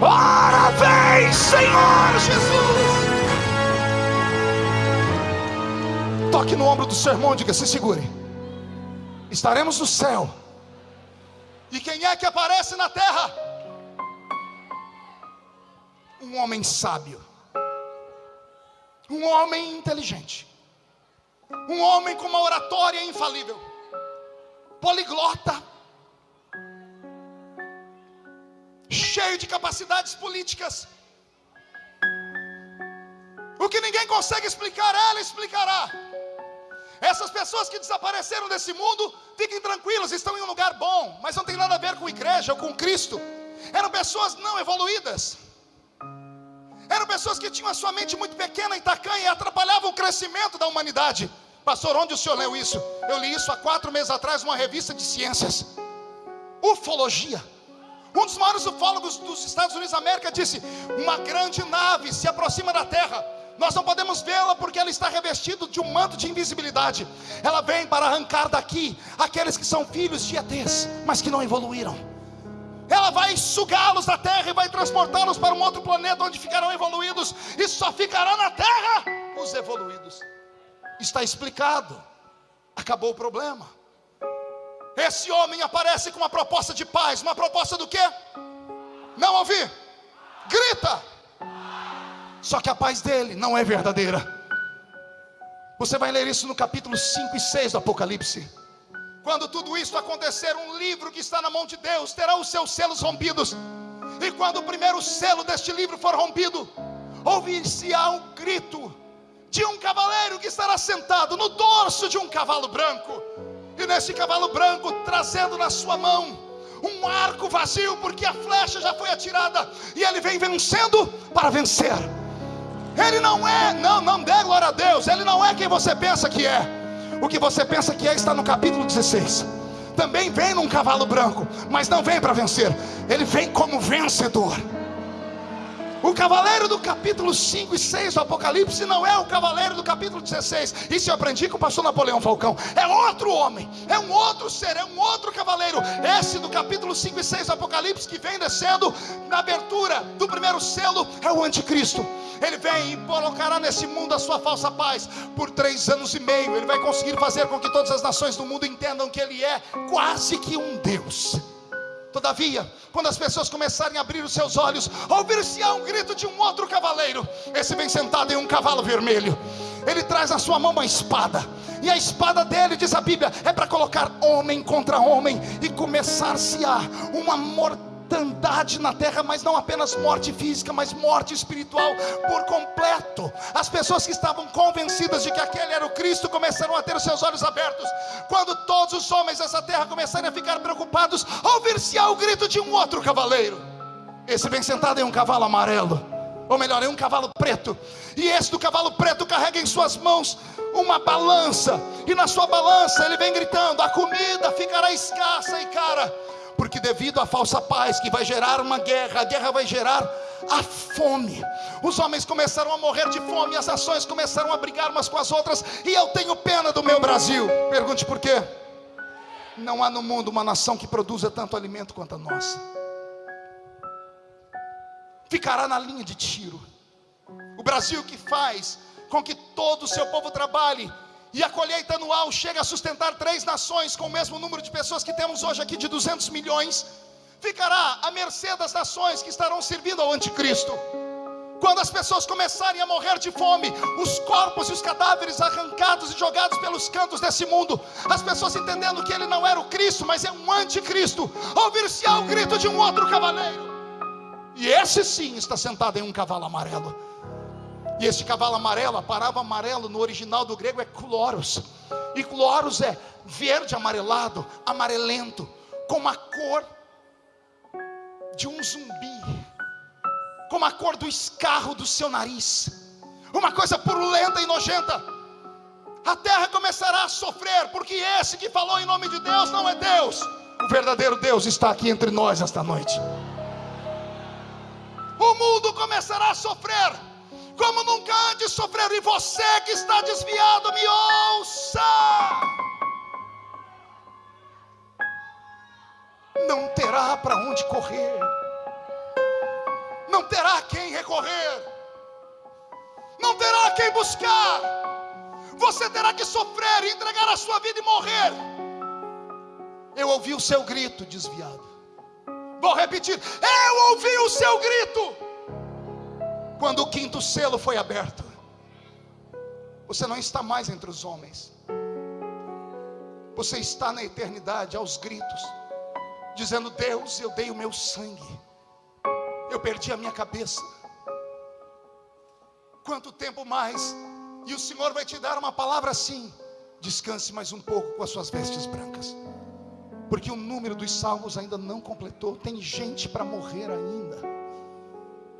Speaker 1: Hora vem, Senhor Jesus. Toque no ombro do seu irmão e diga: se segure. Estaremos no céu. E quem é que aparece na terra? Um homem sábio. Um homem inteligente. Um homem com uma oratória infalível. Poliglota. Cheio de capacidades políticas. O que ninguém consegue explicar, ela explicará. Essas pessoas que desapareceram desse mundo, fiquem tranquilas, estão em um lugar bom, mas não tem nada a ver com igreja ou com Cristo. Eram pessoas não evoluídas. Eram pessoas que tinham a sua mente muito pequena e tacanha e atrapalhavam o crescimento da humanidade. Pastor, onde o senhor leu isso? Eu li isso há quatro meses atrás numa revista de ciências. Ufologia. Um dos maiores ufólogos dos Estados Unidos da América disse: Uma grande nave se aproxima da Terra. Nós não podemos vê-la porque ela está revestida de um manto de invisibilidade. Ela vem para arrancar daqui aqueles que são filhos de ETs, mas que não evoluíram. Ela vai sugá-los da terra e vai transportá-los para um outro planeta onde ficarão evoluídos, e só ficará na terra os evoluídos. Está explicado. Acabou o problema. Esse homem aparece com uma proposta de paz, uma proposta do quê? Não ouvi. Grita. Só que a paz dele não é verdadeira. Você vai ler isso no capítulo 5 e 6 do Apocalipse. Quando tudo isso acontecer, um livro que está na mão de Deus terá os seus selos rompidos. E quando o primeiro selo deste livro for rompido, ouvir-se-á um grito de um cavaleiro que estará sentado no dorso de um cavalo branco. E nesse cavalo branco, trazendo na sua mão um arco vazio, porque a flecha já foi atirada, e ele vem vencendo para vencer. Ele não é, não, não dê glória a Deus, ele não é quem você pensa que é. O que você pensa que é está no capítulo 16. Também vem num cavalo branco, mas não vem para vencer, ele vem como vencedor. O cavaleiro do capítulo 5 e 6 do Apocalipse não é o cavaleiro do capítulo 16. Isso eu aprendi com o pastor Napoleão Falcão. É outro homem, é um outro ser, é um outro cavaleiro. Esse do capítulo 5 e 6 do Apocalipse que vem descendo na abertura do primeiro selo é o anticristo. Ele vem e colocará nesse mundo a sua falsa paz por três anos e meio. Ele vai conseguir fazer com que todas as nações do mundo entendam que ele é quase que um Deus. Todavia, quando as pessoas começarem a abrir os seus olhos, ouvir-se-á um grito de um outro cavaleiro. Esse vem sentado em um cavalo vermelho. Ele traz na sua mão uma espada. E a espada dele, diz a Bíblia, é para colocar homem contra homem e começar-se-á uma morte mortandade na terra, mas não apenas morte física, mas morte espiritual por completo. As pessoas que estavam convencidas de que aquele era o Cristo começaram a ter os seus olhos abertos. Quando todos os homens dessa terra começarem a ficar preocupados, ouvir-se-á o grito de um outro cavaleiro. Esse vem sentado em um cavalo amarelo, ou melhor, em um cavalo preto. E esse do cavalo preto carrega em suas mãos uma balança, e na sua balança ele vem gritando: a comida ficará escassa e cara porque devido à falsa paz que vai gerar uma guerra, a guerra vai gerar a fome. Os homens começaram a morrer de fome, as nações começaram a brigar umas com as outras, e eu tenho pena do meu Brasil. Pergunte por quê? Não há no mundo uma nação que produza tanto alimento quanto a nossa. Ficará na linha de tiro. O Brasil que faz com que todo o seu povo trabalhe e a colheita anual chega a sustentar três nações com o mesmo número de pessoas que temos hoje aqui de 200 milhões, ficará à mercê das nações que estarão servindo ao anticristo. Quando as pessoas começarem a morrer de fome, os corpos e os cadáveres arrancados e jogados pelos cantos desse mundo, as pessoas entendendo que ele não era o Cristo, mas é um anticristo, ouvir-se-á o grito de um outro cavaleiro. E esse sim está sentado em um cavalo amarelo. E este cavalo amarelo, a palavra amarelo no original do grego é chloros. E chloros é verde amarelado, amarelento, com a cor de um zumbi, com a cor do escarro do seu nariz, uma coisa purulenta e nojenta. A terra começará a sofrer, porque esse que falou em nome de Deus não é Deus. O verdadeiro Deus está aqui entre nós esta noite. O mundo começará a sofrer como nunca antes sofreram. E você que está desviado, me ouça. Não terá para onde correr, não terá quem recorrer, não terá quem buscar. Você terá que sofrer, entregar a sua vida e morrer. Eu ouvi o seu grito desviado. Vou repetir: eu ouvi o seu grito quando o quinto selo foi aberto, você não está mais entre os homens, você está na eternidade aos gritos, dizendo: Deus, eu dei o meu sangue, eu perdi a minha cabeça. Quanto tempo mais? E o Senhor vai te dar uma palavra assim: descanse mais um pouco com as suas vestes brancas, porque o número dos salvos ainda não completou, tem gente para morrer ainda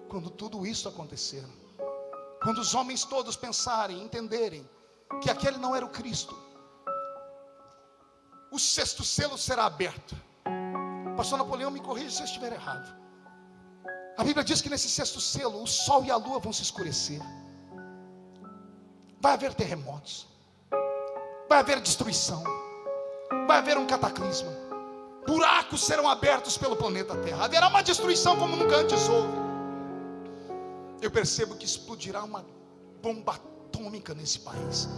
Speaker 1: quando tudo isso acontecer, quando os homens todos pensarem, entenderem que aquele não era o Cristo, o sexto selo será aberto, Pastor Napoleão, me corrija se eu estiver errado. A Bíblia diz que nesse sexto selo, o sol e a lua vão se escurecer. Vai haver terremotos. Vai haver destruição. Vai haver um cataclisma. Buracos serão abertos pelo planeta Terra. Haverá uma destruição como nunca antes houve. Eu percebo que explodirá uma bomba atômica nesse país.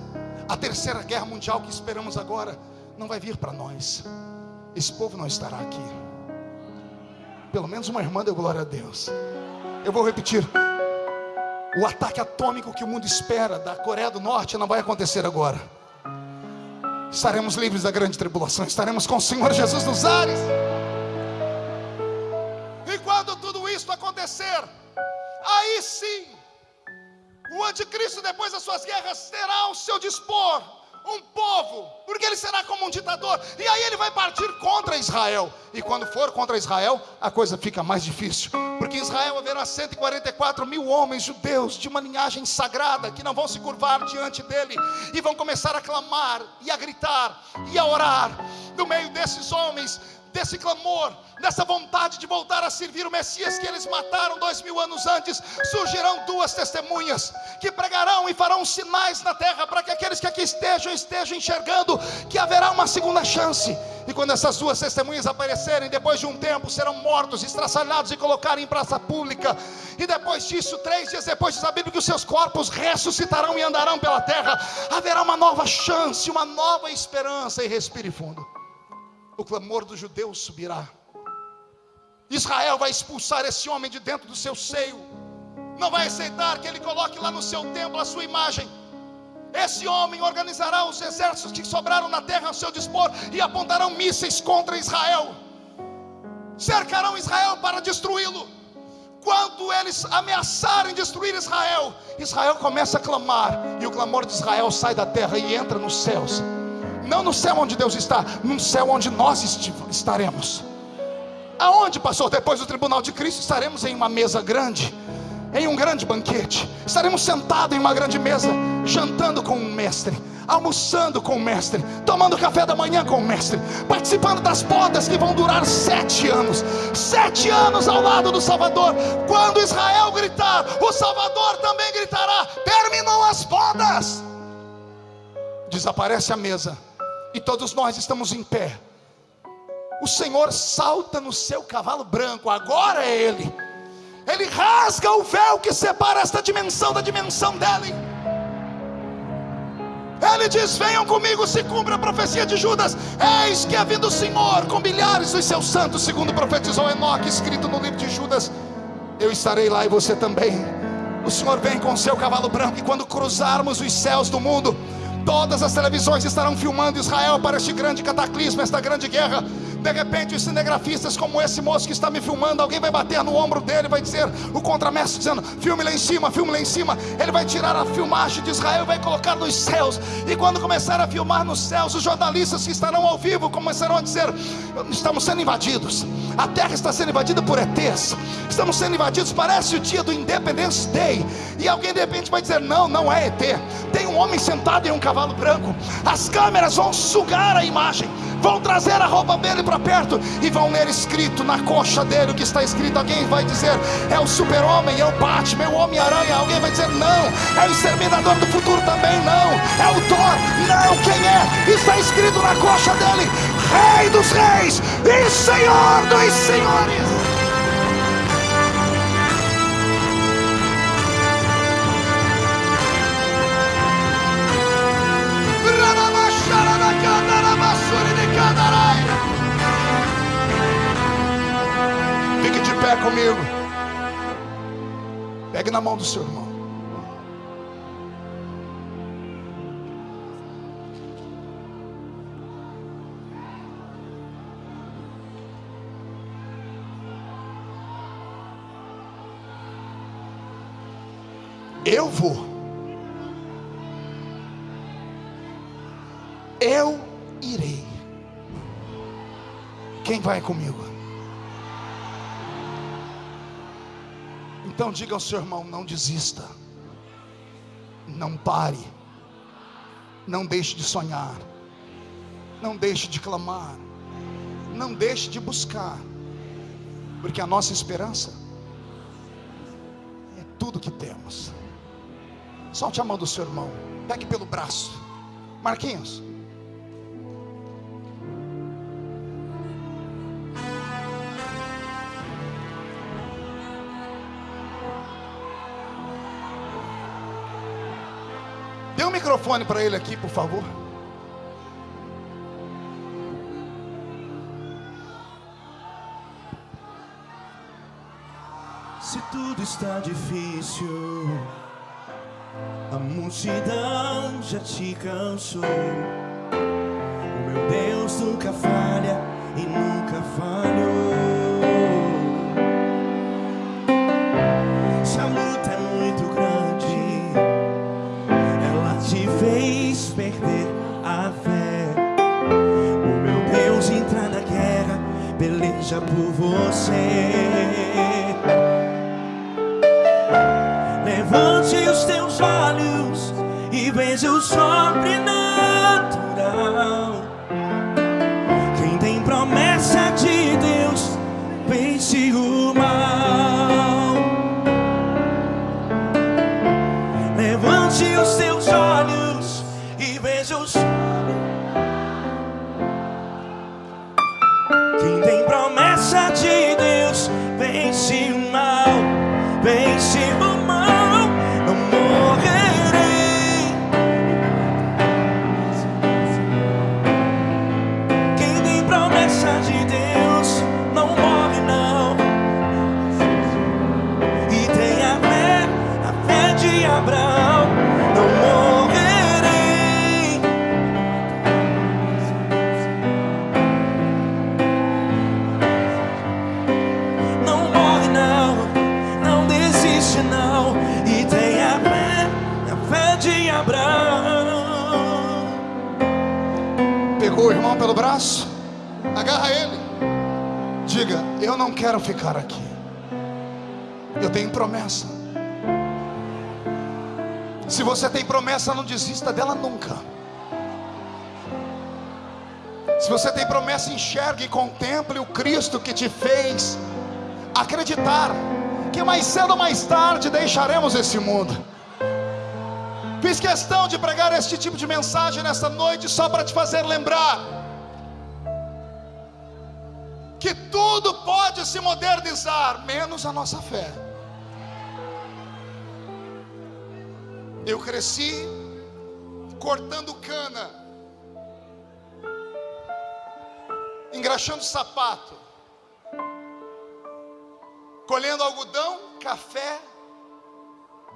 Speaker 1: A terceira guerra mundial que esperamos agora não vai vir para nós. Esse povo não estará aqui. Pelo menos uma irmã deu glória a Deus. Eu vou repetir. O ataque atômico que o mundo espera da Coreia do Norte não vai acontecer agora. Estaremos livres da grande tribulação, estaremos com o Senhor Jesus nos ares. E quando tudo isso acontecer, aí sim, o anticristo, depois das suas guerras, terá ao seu dispor um povo, porque ele será como um ditador, e aí ele vai partir contra Israel. E quando for contra Israel, a coisa fica mais difícil, porque em Israel haverá 144 mil homens judeus de uma linhagem sagrada que não vão se curvar diante dele e vão começar a clamar e a gritar e a orar. No meio desses homens desse clamor, dessa vontade de voltar a servir o Messias que eles mataram dois mil anos antes, surgirão duas testemunhas que pregarão e farão sinais na terra para que aqueles que aqui estejam estejam enxergando que haverá uma segunda chance. E quando essas duas testemunhas aparecerem, depois de um tempo serão mortos, estraçalhados e colocados em praça pública. E depois disso, três dias depois, diz a Bíblia que os seus corpos ressuscitarão e andarão pela terra. Haverá uma nova chance, uma nova esperança. E respire fundo o clamor dos judeus subirá. Israel vai expulsar esse homem de dentro do seu seio. Não vai aceitar que ele coloque lá no seu templo a sua imagem. Esse homem organizará os exércitos que sobraram na terra ao seu dispor e apontarão mísseis contra Israel. Cercarão Israel para destruí-lo. Quando eles ameaçarem destruir Israel, Israel começa a clamar, e o clamor de Israel sai da terra e entra nos céus. Não no céu onde Deus está, no céu onde nós estaremos. Aonde, pastor? Depois do tribunal de Cristo, estaremos em uma mesa grande, em um grande banquete. Estaremos sentados em uma grande mesa, jantando com o mestre, almoçando com o mestre, tomando café da manhã com o mestre, participando das bodas que vão durar sete anos. Sete anos ao lado do Salvador. Quando Israel gritar, o Salvador também gritará: terminou as bodas. Desaparece a mesa e todos nós estamos em pé. O Senhor salta no seu cavalo branco, agora é Ele. Ele rasga o véu que separa esta dimensão da dimensão dele. Ele diz: Venham comigo, se cumpre a profecia de Judas. Eis que é vindo o Senhor com milhares dos seus santos, segundo profetizou Enoque, escrito no livro de Judas. Eu estarei lá e você também. O Senhor vem com o seu cavalo branco, e quando cruzarmos os céus do mundo, Todas as televisões estarão filmando Israel para este grande cataclismo, esta grande guerra. De repente, os cinegrafistas, como esse moço que está me filmando, alguém vai bater no ombro dele, vai dizer, o contramestre dizendo: filme lá em cima, filme lá em cima. Ele vai tirar a filmagem de Israel e vai colocar nos céus. E quando começar a filmar nos céus, os jornalistas que estarão ao vivo começarão a dizer: estamos sendo invadidos. A terra está sendo invadida por ETs. Estamos sendo invadidos. Parece o dia do Independence Day. E alguém de repente vai dizer: não, não é ET. Tem um homem sentado em um cavalo branco. As câmeras vão sugar a imagem vão trazer a roupa dele para perto e vão ler escrito na coxa dele o que está escrito. Alguém vai dizer, é o super-homem, é o Batman, é o Homem-Aranha. Alguém vai dizer, não, é o exterminador do futuro também, não, é o Thor, não, quem é? Está escrito na coxa dele, Rei dos Reis e Senhor dos Senhores. Pé comigo. Pegue na mão do seu irmão. Eu vou. Eu irei. Quem vai comigo? Então diga ao seu irmão: não desista, não pare, não deixe de sonhar, não deixe de clamar, não deixe de buscar. Porque a nossa esperança é tudo que temos. Solte a mão do seu irmão, pegue pelo braço. Marquinhos. Dê um microfone para ele aqui, por favor.
Speaker 3: Se tudo está difícil, a multidão já te cansou. O meu Deus nunca falha e nunca falhou. Peleja por você. Levante os teus olhos e veja o sobrenatural. Não
Speaker 1: quero ficar aqui. Eu tenho promessa. Se você tem promessa, não desista dela nunca. Se você tem promessa, enxergue e contemple o Cristo que te fez acreditar que mais cedo ou mais tarde deixaremos esse mundo. Fiz questão de pregar este tipo de mensagem nesta noite só para te fazer lembrar que tudo pode se modernizar, menos a nossa fé. Eu cresci cortando cana, engraxando sapato, colhendo algodão, café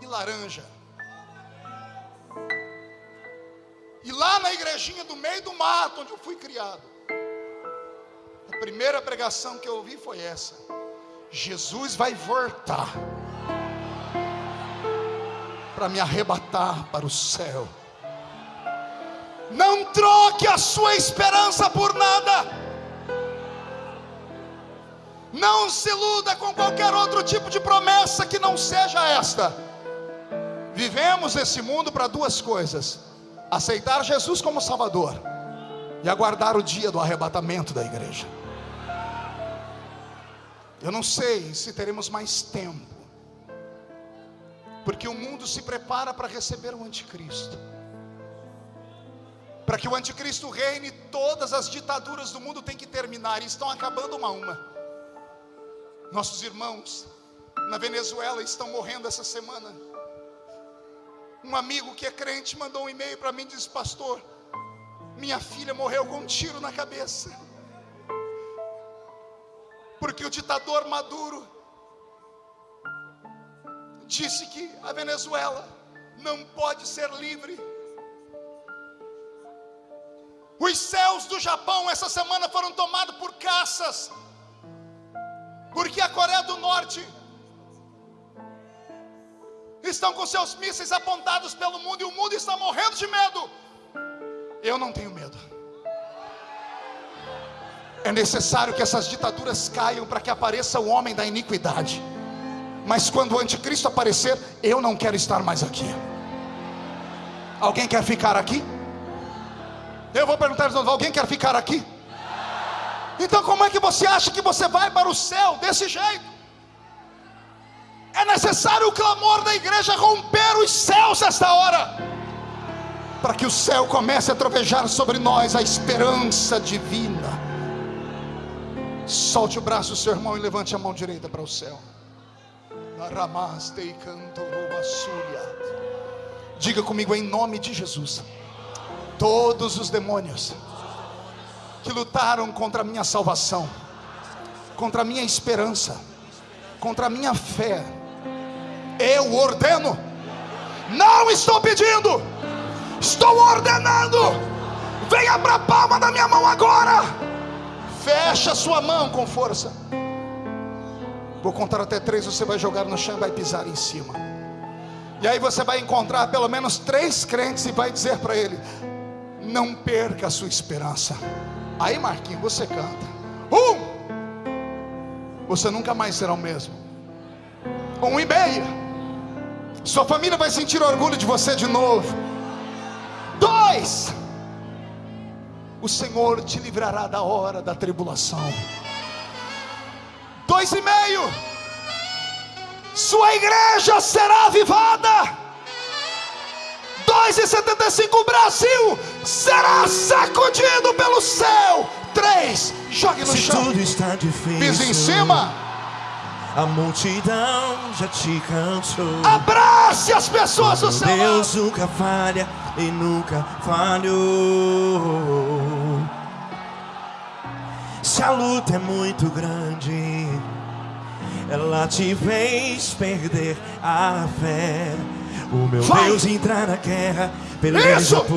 Speaker 1: e laranja. E lá na igrejinha do meio do mato, onde eu fui criado, primeira pregação que eu ouvi foi essa: Jesus vai voltar para me arrebatar para o céu. Não troque a sua esperança por nada. Não se iluda com qualquer outro tipo de promessa que não seja esta. Vivemos esse mundo para duas coisas: aceitar Jesus como Salvador e aguardar o dia do arrebatamento da igreja. Eu não sei se teremos mais tempo, porque o mundo se prepara para receber o anticristo. Para que o anticristo reine, todas as ditaduras do mundo têm que terminar e estão acabando uma a uma. Nossos irmãos na Venezuela estão morrendo essa semana. Um amigo que é crente mandou um e-mail para mim e disse: Pastor, minha filha morreu com um tiro na cabeça. Porque o ditador Maduro disse que a Venezuela não pode ser livre. Os céus do Japão essa semana foram tomados por caças, porque a Coreia do Norte estão com seus mísseis apontados pelo mundo e o mundo está morrendo de medo. Eu não tenho medo. É necessário que essas ditaduras caiam para que apareça o homem da iniquidade. Mas quando o anticristo aparecer, eu não quero estar mais aqui. Alguém quer ficar aqui? Eu vou perguntar alguém quer ficar aqui? Então, como é que você acha que você vai para o céu desse jeito? É necessário o clamor da igreja romper os céus esta hora, para que o céu comece a trovejar sobre nós a esperança divina. Solte o braço, seu irmão, e levante a mão direita para o céu. Diga comigo em nome de Jesus. Todos os demônios que lutaram contra a minha salvação, contra a minha esperança, contra a minha fé, eu ordeno. Não estou pedindo, estou ordenando. Venha para a palma da minha mão agora. Fecha sua mão com força. Vou contar até três, você vai jogar no chão e vai pisar em cima. E aí você vai encontrar pelo menos três crentes e vai dizer para ele: Não perca a sua esperança. Aí, Marquinhos, você canta. Um, você nunca mais será o mesmo. Um e meio, sua família vai sentir orgulho de você de novo. Dois, o Senhor te livrará da hora da tribulação. Dois e meio, sua igreja será avivada. 2,75 o Brasil será sacudido pelo céu. 3, jogue no
Speaker 3: Se
Speaker 1: chão.
Speaker 3: tudo está difícil,
Speaker 1: Pisa em cima.
Speaker 3: A multidão já te cansou.
Speaker 1: Abrace as pessoas do seu lado.
Speaker 3: Deus nunca falha e nunca falhou. Se a luta é muito grande, ela te fez perder a fé. O meu
Speaker 1: Vai.
Speaker 3: Deus entrar na guerra, peleja
Speaker 1: Isso.
Speaker 3: por